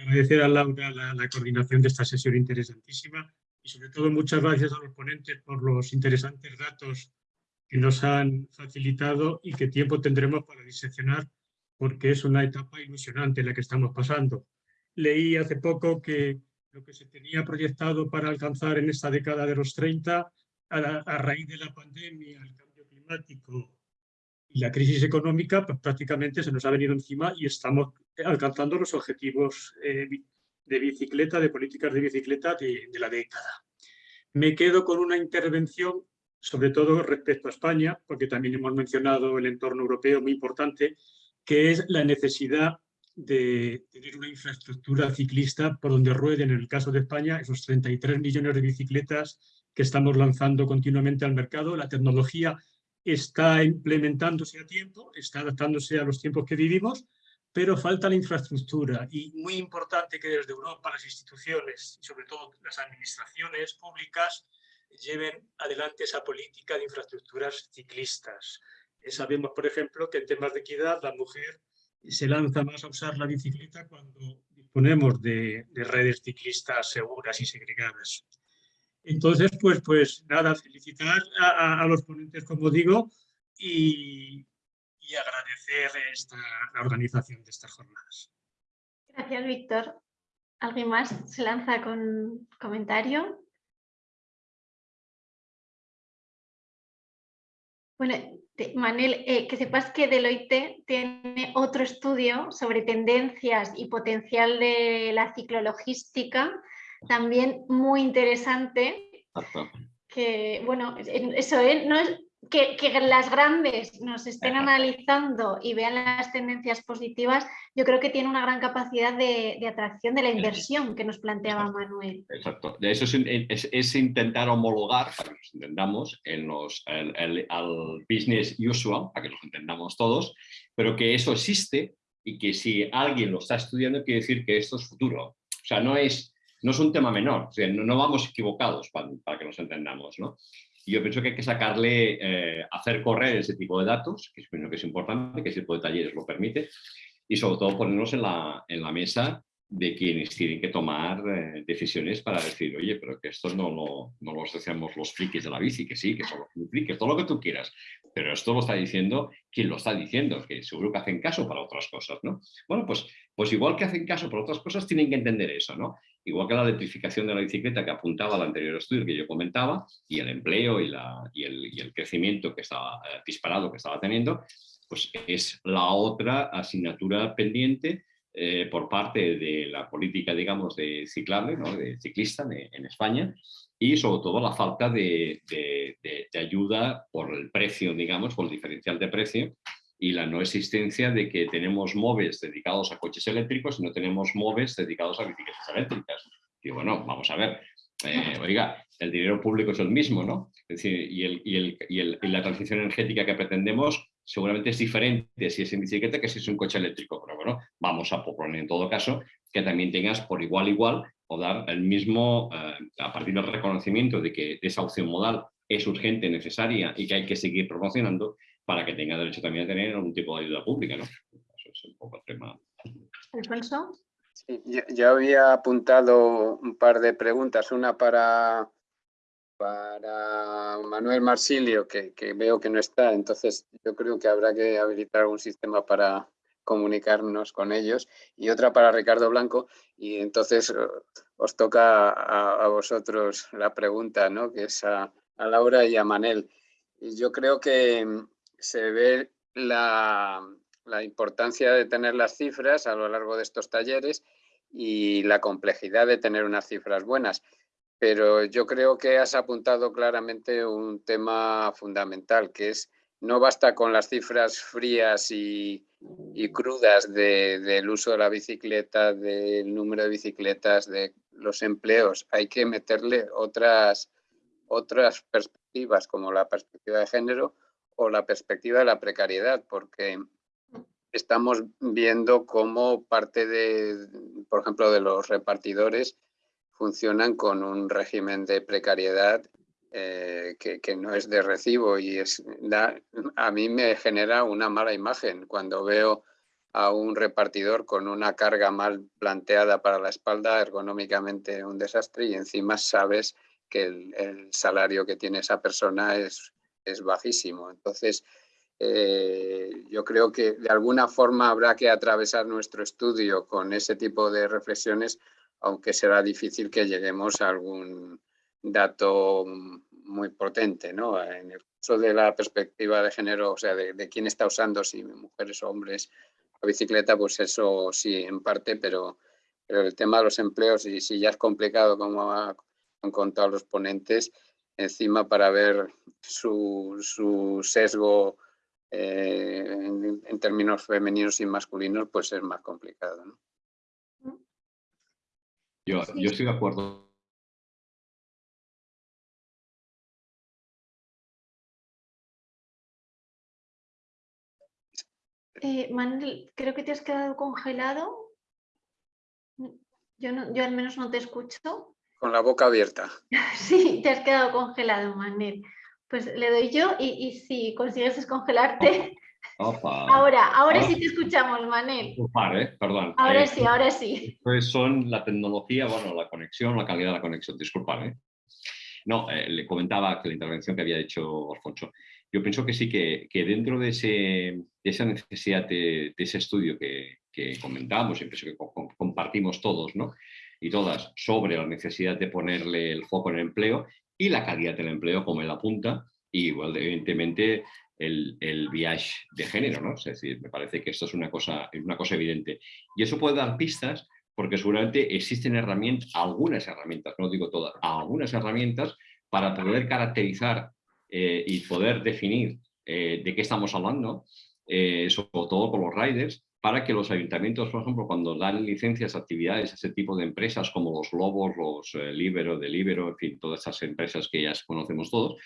Agradecer a Laura la, la coordinación de esta sesión interesantísima y sobre todo muchas gracias a los ponentes por los interesantes datos que nos han facilitado y qué tiempo tendremos para diseccionar porque es una etapa ilusionante la que estamos pasando. Leí hace poco que lo que se tenía proyectado para alcanzar en esta década de los 30, a, raíz de la pandemia, el cambio climático y la crisis económica, pues prácticamente se nos ha venido encima y estamos alcanzando los objetivos eh, de bicicleta, de políticas de bicicleta de, de la década. Me quedo con una intervención sobre todo respecto a España, porque también hemos mencionado el entorno europeo muy importante, que es la necesidad de tener una infraestructura ciclista por donde rueden, en el caso de España, esos 33 millones de bicicletas que estamos lanzando continuamente al mercado. La tecnología está implementándose a tiempo, está adaptándose a los tiempos que vivimos, pero falta la infraestructura y muy importante que desde Europa las instituciones sobre todo las administraciones públicas lleven adelante esa política de infraestructuras ciclistas. Eh, sabemos, por ejemplo, que en temas de equidad la mujer se lanza más a usar la bicicleta cuando disponemos de, redes ciclistas seguras y segregadas. Entonces, pues, pues nada, felicitar a, los ponentes, como digo, y, agradecer esta, la organización de estas jornadas. Gracias, Víctor. ¿Alguien más se lanza con comentario? Bueno, Manel, eh, que sepas que Deloitte tiene otro estudio sobre tendencias y potencial de la ciclologística, también muy interesante, que bueno, eso ¿eh? no es, que, las grandes nos estén analizando y vean las tendencias positivas, yo creo que tiene una gran capacidad de, atracción de la inversión que nos planteaba Manuel. Exacto. Eso es, intentar homologar, para que nos entendamos, en los, al business usual, para que los entendamos todos, pero que eso existe y que si alguien lo está estudiando quiere decir que esto es futuro. O sea, no es, no es un tema menor, no, vamos equivocados para, para que nos entendamos. ¿no? Y yo pienso que hay que sacarle, eh, hacer correr ese tipo de datos, que es, que es importante, que ese tipo de talleres lo permite, y sobre todo ponernos en la, en la mesa de quienes tienen que tomar eh, decisiones para decir, oye, pero que esto no lo, no lo hacemos los frikis de la bici, que sí, que son los frikis, todo lo que tú quieras, pero esto lo está diciendo quien lo está diciendo, que seguro que hacen caso para otras cosas, ¿no? Bueno, pues, pues igual que hacen caso para otras cosas, tienen que entender eso, ¿no? Igual que la electrificación de la bicicleta que apuntaba al anterior estudio que yo comentaba, y el empleo y, el, crecimiento que estaba eh, disparado que estaba teniendo, pues es la otra asignatura pendiente eh, por parte de la política, digamos, de ciclable, de ciclista en España, y sobre todo la falta de, de, ayuda por el precio, digamos, por el diferencial de precio, y la no existencia de que tenemos móviles dedicados a coches eléctricos y no tenemos móviles dedicados a bicicletas eléctricas. Y bueno, vamos a ver, eh, oiga, el dinero público es el mismo, ¿no? Es decir, y, el, y, el, y, el, y la transición energética que pretendemos seguramente es diferente si es en bicicleta que si es un coche eléctrico, pero bueno, vamos a proponer en todo caso que también tengas por igual igual o dar el mismo, eh, a partir del reconocimiento de que esa opción modal es urgente, necesaria y que hay que seguir promocionando para que tenga derecho también a tener algún tipo de ayuda pública, ¿no? Eso es un poco el tema. Alfonso. Sí, yo había apuntado un par de preguntas, una para para Manuel Marsilio, que, veo que no está, entonces yo creo que habrá que habilitar algún sistema para comunicarnos con ellos, y otra para Ricardo Blanco, y entonces eh, os toca a, vosotros la pregunta, ¿no? que es a, Laura y a Manel. Y yo creo que se ve la, la importancia de tener las cifras a lo largo de estos talleres y la complejidad de tener unas cifras buenas pero yo creo que has apuntado claramente un tema fundamental, que es no basta con las cifras frías y, crudas del uso de la bicicleta, del número de bicicletas, de los empleos. Hay que meterle otras, otras perspectivas, como la perspectiva de género o la perspectiva de la precariedad, porque estamos viendo cómo parte de, por ejemplo, de los repartidores funcionan con un régimen de precariedad eh, que, no es de recibo y es, a mí me genera una mala imagen cuando veo a un repartidor con una carga mal planteada para la espalda, ergonómicamente un desastre y encima sabes que el, salario que tiene esa persona es, es bajísimo. Entonces, eh, yo creo que de alguna forma habrá que atravesar nuestro estudio con ese tipo de reflexiones aunque será difícil que lleguemos a algún dato muy potente, ¿no? En el caso de la perspectiva de género, o sea, de, quién está usando, si mujeres o hombres, la bicicleta, pues eso sí, en parte, pero, pero el tema de los empleos, y si ya es complicado, como han contado los ponentes, encima para ver su, su sesgo eh, en, términos femeninos y masculinos, pues es más complicado. ¿no? Yo, yo estoy de acuerdo. Eh, Manuel, creo que te has quedado congelado. Yo, no, yo al menos no te escucho. Con la boca abierta. sí, te has quedado congelado, Manuel. Pues le doy yo y, si consigues descongelarte... Ahora, ahora sí te escuchamos, Manel. ¿eh? Perdón. Ahora eh, sí, ahora sí. Pues son la tecnología, bueno, la conexión, la calidad de la conexión, disculpad. ¿eh? No, le comentaba que la intervención que había hecho Alfonso. Yo pienso que sí, que, dentro de, ese, esa necesidad de, ese estudio que, que comentábamos, y pienso que compartimos todos, ¿no? Y todas sobre la necesidad de ponerle el foco en el empleo, y la calidad del empleo como en la punta, y igual, evidentemente, el, el viaje de género, ¿no? Es decir, me parece que esto es una cosa, una cosa evidente. Y eso puede dar pistas porque seguramente existen herramientas, algunas herramientas, no digo todas, algunas herramientas para poder caracterizar eh, y poder definir eh, de qué estamos hablando, eh, sobre todo con los riders, para que los ayuntamientos, por ejemplo, cuando dan licencias actividades a ese tipo de empresas como los Lobos, los eh, Libero, Delibero, en fin, todas esas empresas que ya conocemos todos,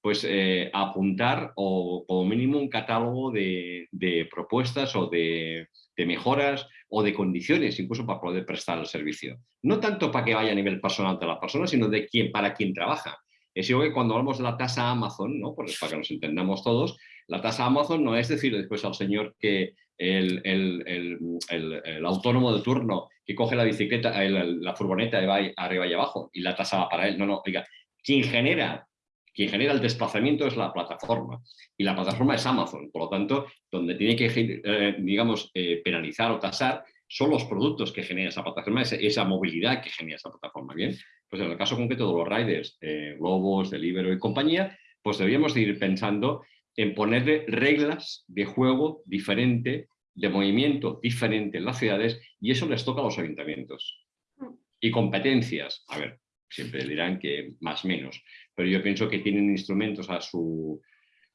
pues eh, apuntar o como mínimo un catálogo de, propuestas o de, mejoras o de condiciones incluso para poder prestar el servicio. No tanto para que vaya a nivel personal de la persona, sino de quién, para quien trabaja. Es igual que cuando hablamos de la tasa Amazon, ¿no? pues para que nos entendamos todos, la tasa Amazon no es decir después al señor que el, el, autónomo de turno que coge la bicicleta, la furgoneta y va arriba y abajo y la tasa va para él. No, no, oiga, quien genera, quien genera el desplazamiento es la plataforma y la plataforma es Amazon. Por lo tanto, donde tiene que, eh, digamos, eh, penalizar o tasar son los productos que genera esa plataforma, esa, movilidad que genera esa plataforma. Bien, pues en el caso concreto de los riders, eh, Globos, Deliveroo y compañía, pues deberíamos ir pensando en ponerle reglas de juego diferente, de movimiento diferente en las ciudades y eso les toca a los ayuntamientos. Y competencias, a ver, siempre dirán que más menos, pero yo pienso que tienen instrumentos a su,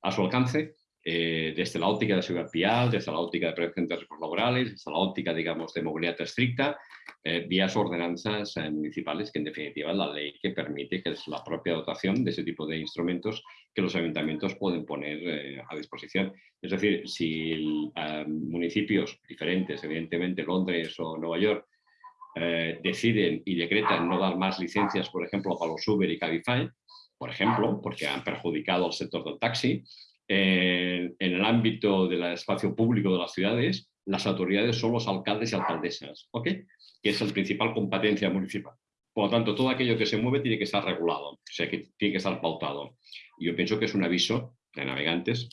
a su alcance eh, desde la óptica de seguridad vial, desde la óptica de prevención de riesgos laborales, desde la óptica, digamos, de movilidad estricta, eh, vías ordenanzas eh, municipales, que en definitiva es la ley que permite, que es la propia dotación de ese tipo de instrumentos que los ayuntamientos pueden poner a disposición. Es decir, si municipios diferentes, evidentemente Londres o Nueva York, deciden y decretan no dar más licencias, por ejemplo, para los Uber y Cabify, por ejemplo, porque han perjudicado al sector del taxi, en el ámbito del espacio público de las ciudades, las autoridades son los alcaldes y alcaldesas, ¿ok? que es la principal competencia municipal. Por lo tanto, todo aquello que se mueve tiene que estar regulado, o sea, tiene que estar pautado. Y yo pienso que es un aviso de navegantes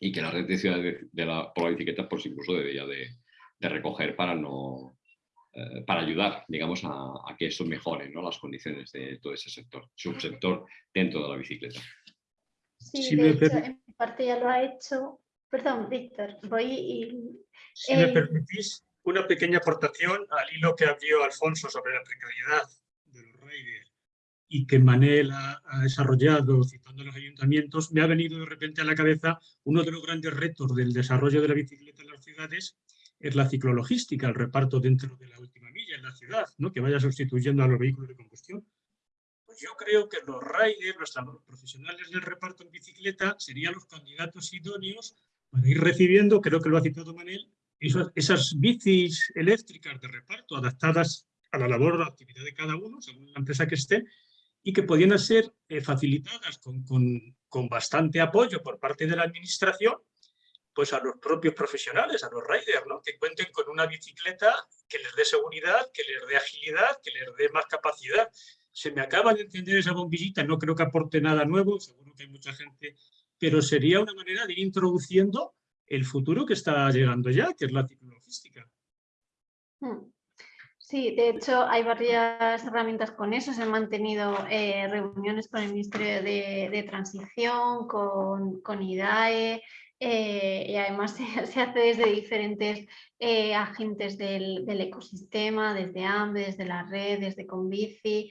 y que la red de ciudades de la, por la bicicleta pues incluso debería de, recoger para no eh, para ayudar, digamos, a, que eso mejore ¿no? las condiciones de todo ese sector, subsector dentro de la bicicleta. Sí, de hecho, en parte ya lo ha hecho. Perdón, Víctor, voy y... Si me eh, permitís una pequeña aportación al hilo que abrió Alfonso sobre la precariedad de los riders y que Manel ha, desarrollado citando a los ayuntamientos, me ha venido de repente a la cabeza uno de los grandes retos del desarrollo de la bicicleta en las ciudades es la ciclologística, el reparto dentro de la última milla en la ciudad, ¿no? que vaya sustituyendo a los vehículos de combustión yo creo que los riders, los profesionales del reparto en bicicleta, serían los candidatos idóneos para ir recibiendo, creo que lo ha citado Manel, esas, bicis eléctricas de reparto adaptadas a la labor o la actividad de cada uno, según la empresa que esté, y que podían ser eh, facilitadas con, con, bastante apoyo por parte de la administración, pues a los propios profesionales, a los riders, ¿no? que cuenten con una bicicleta que les dé seguridad, que les dé agilidad, que les dé más capacidad se me acaba de entender esa bombillita, no creo que aporte nada nuevo, seguro que hay mucha gente, pero sería una manera de ir introduciendo el futuro que está llegando ya, que es la ciclologística. Hmm. Sí, de hecho hay varias herramientas con eso. Se han mantenido eh, reuniones con el Ministerio de, Transición, con, con IDAE eh, y además se, hace desde diferentes eh, agentes del, ecosistema, desde AMBE, desde la red, desde Convici.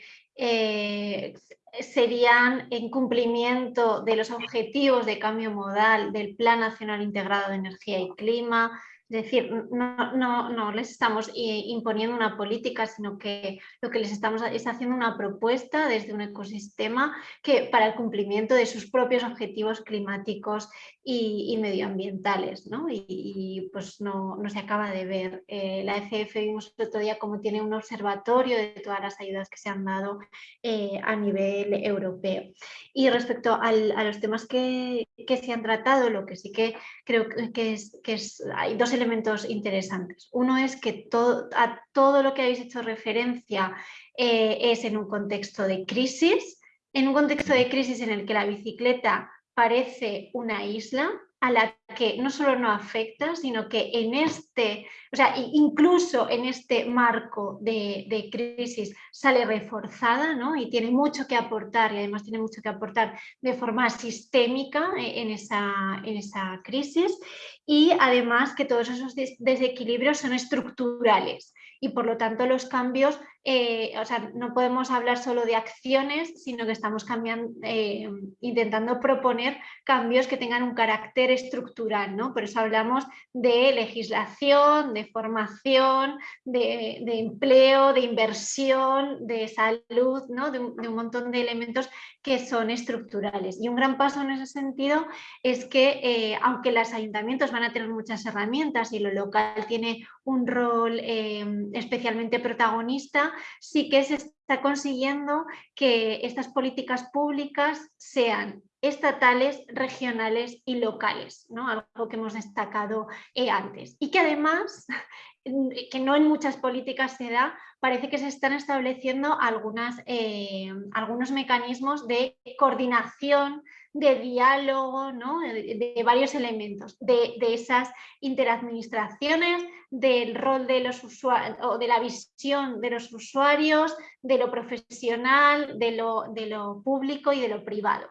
Serían en cumplimiento de los objetivos de cambio modal del Plan Nacional Integrado de Energía y Clima, es decir, no, les estamos imponiendo una política, sino que lo que les estamos es haciendo una propuesta desde un ecosistema que para el cumplimiento de sus propios objetivos climáticos y, medioambientales. ¿no? Y, pues no, se acaba de ver. Eh, la ECF vimos el otro día cómo tiene un observatorio de todas las ayudas que se han dado eh, a nivel europeo. Y respecto a los temas que, se han tratado, lo que sí que creo que es, que hay dos elementos interesantes. Uno es que todo, a todo lo que habéis hecho referencia eh, es en un contexto de crisis, en un contexto de crisis en el que la bicicleta parece una isla a la que no solo no afecta, sino que en este, o sea, incluso en este marco de, crisis sale reforzada ¿no? y tiene mucho que aportar y además tiene mucho que aportar de forma sistémica eh, en esa, en esa crisis y además que todos esos desequilibrios son estructurales y por lo tanto los cambios, eh, o sea, no podemos hablar solo de acciones, sino que estamos cambiando, eh, intentando proponer cambios que tengan un carácter estructural, ¿no? Por eso hablamos de legislación, de formación, de, empleo, de inversión, de salud, ¿no? de, un, montón de elementos que son estructurales. Y un gran paso en ese sentido es que, eh, aunque los ayuntamientos van a tener muchas herramientas y lo local tiene un rol especialmente protagonista, sí que se está consiguiendo que estas políticas públicas sean estatales, regionales y locales, ¿no? algo que hemos destacado eh, antes. Y que además, que no en muchas políticas se da, parece que se están estableciendo algunas, eh, algunos mecanismos de coordinación de diálogo, ¿no? de, varios elementos, de, esas interadministraciones, del rol de los usuarios, o de la visión de los usuarios, de lo profesional, de lo, de lo público y de lo privado.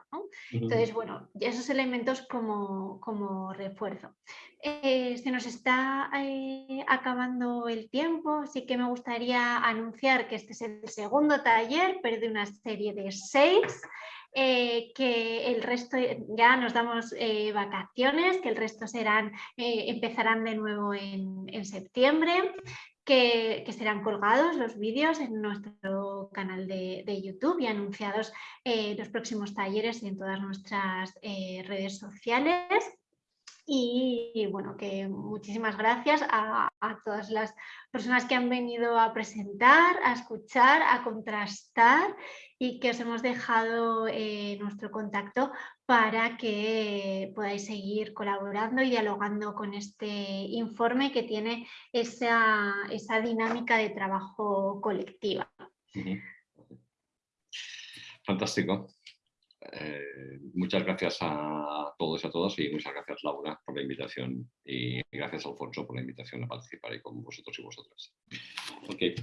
Entonces, bueno, esos elementos como, como refuerzo. Eh, se nos está eh, acabando el tiempo, así que me gustaría anunciar que este es el segundo taller, pero de una serie de seis. Eh, que el resto ya nos damos eh, vacaciones, que el resto serán, eh, empezarán de nuevo en, septiembre, que, serán colgados los vídeos en nuestro canal de, YouTube y anunciados los próximos talleres en todas nuestras redes sociales. Y, bueno, que muchísimas gracias a, todas las personas que han venido a presentar, a escuchar, a contrastar y que os hemos dejado eh, nuestro contacto para que podáis seguir colaborando y dialogando con este informe que tiene esa, esa dinámica de trabajo colectiva. Fantástico. Eh, muchas gracias a todos y a todas y muchas gracias Laura por la invitación y gracias Alfonso por la invitación a participar ahí con vosotros y vosotras. Okay.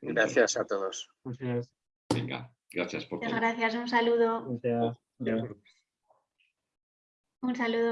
Gracias a todos. Gracias. Venga, gracias por Muchas gracias, un saludo. Un saludo.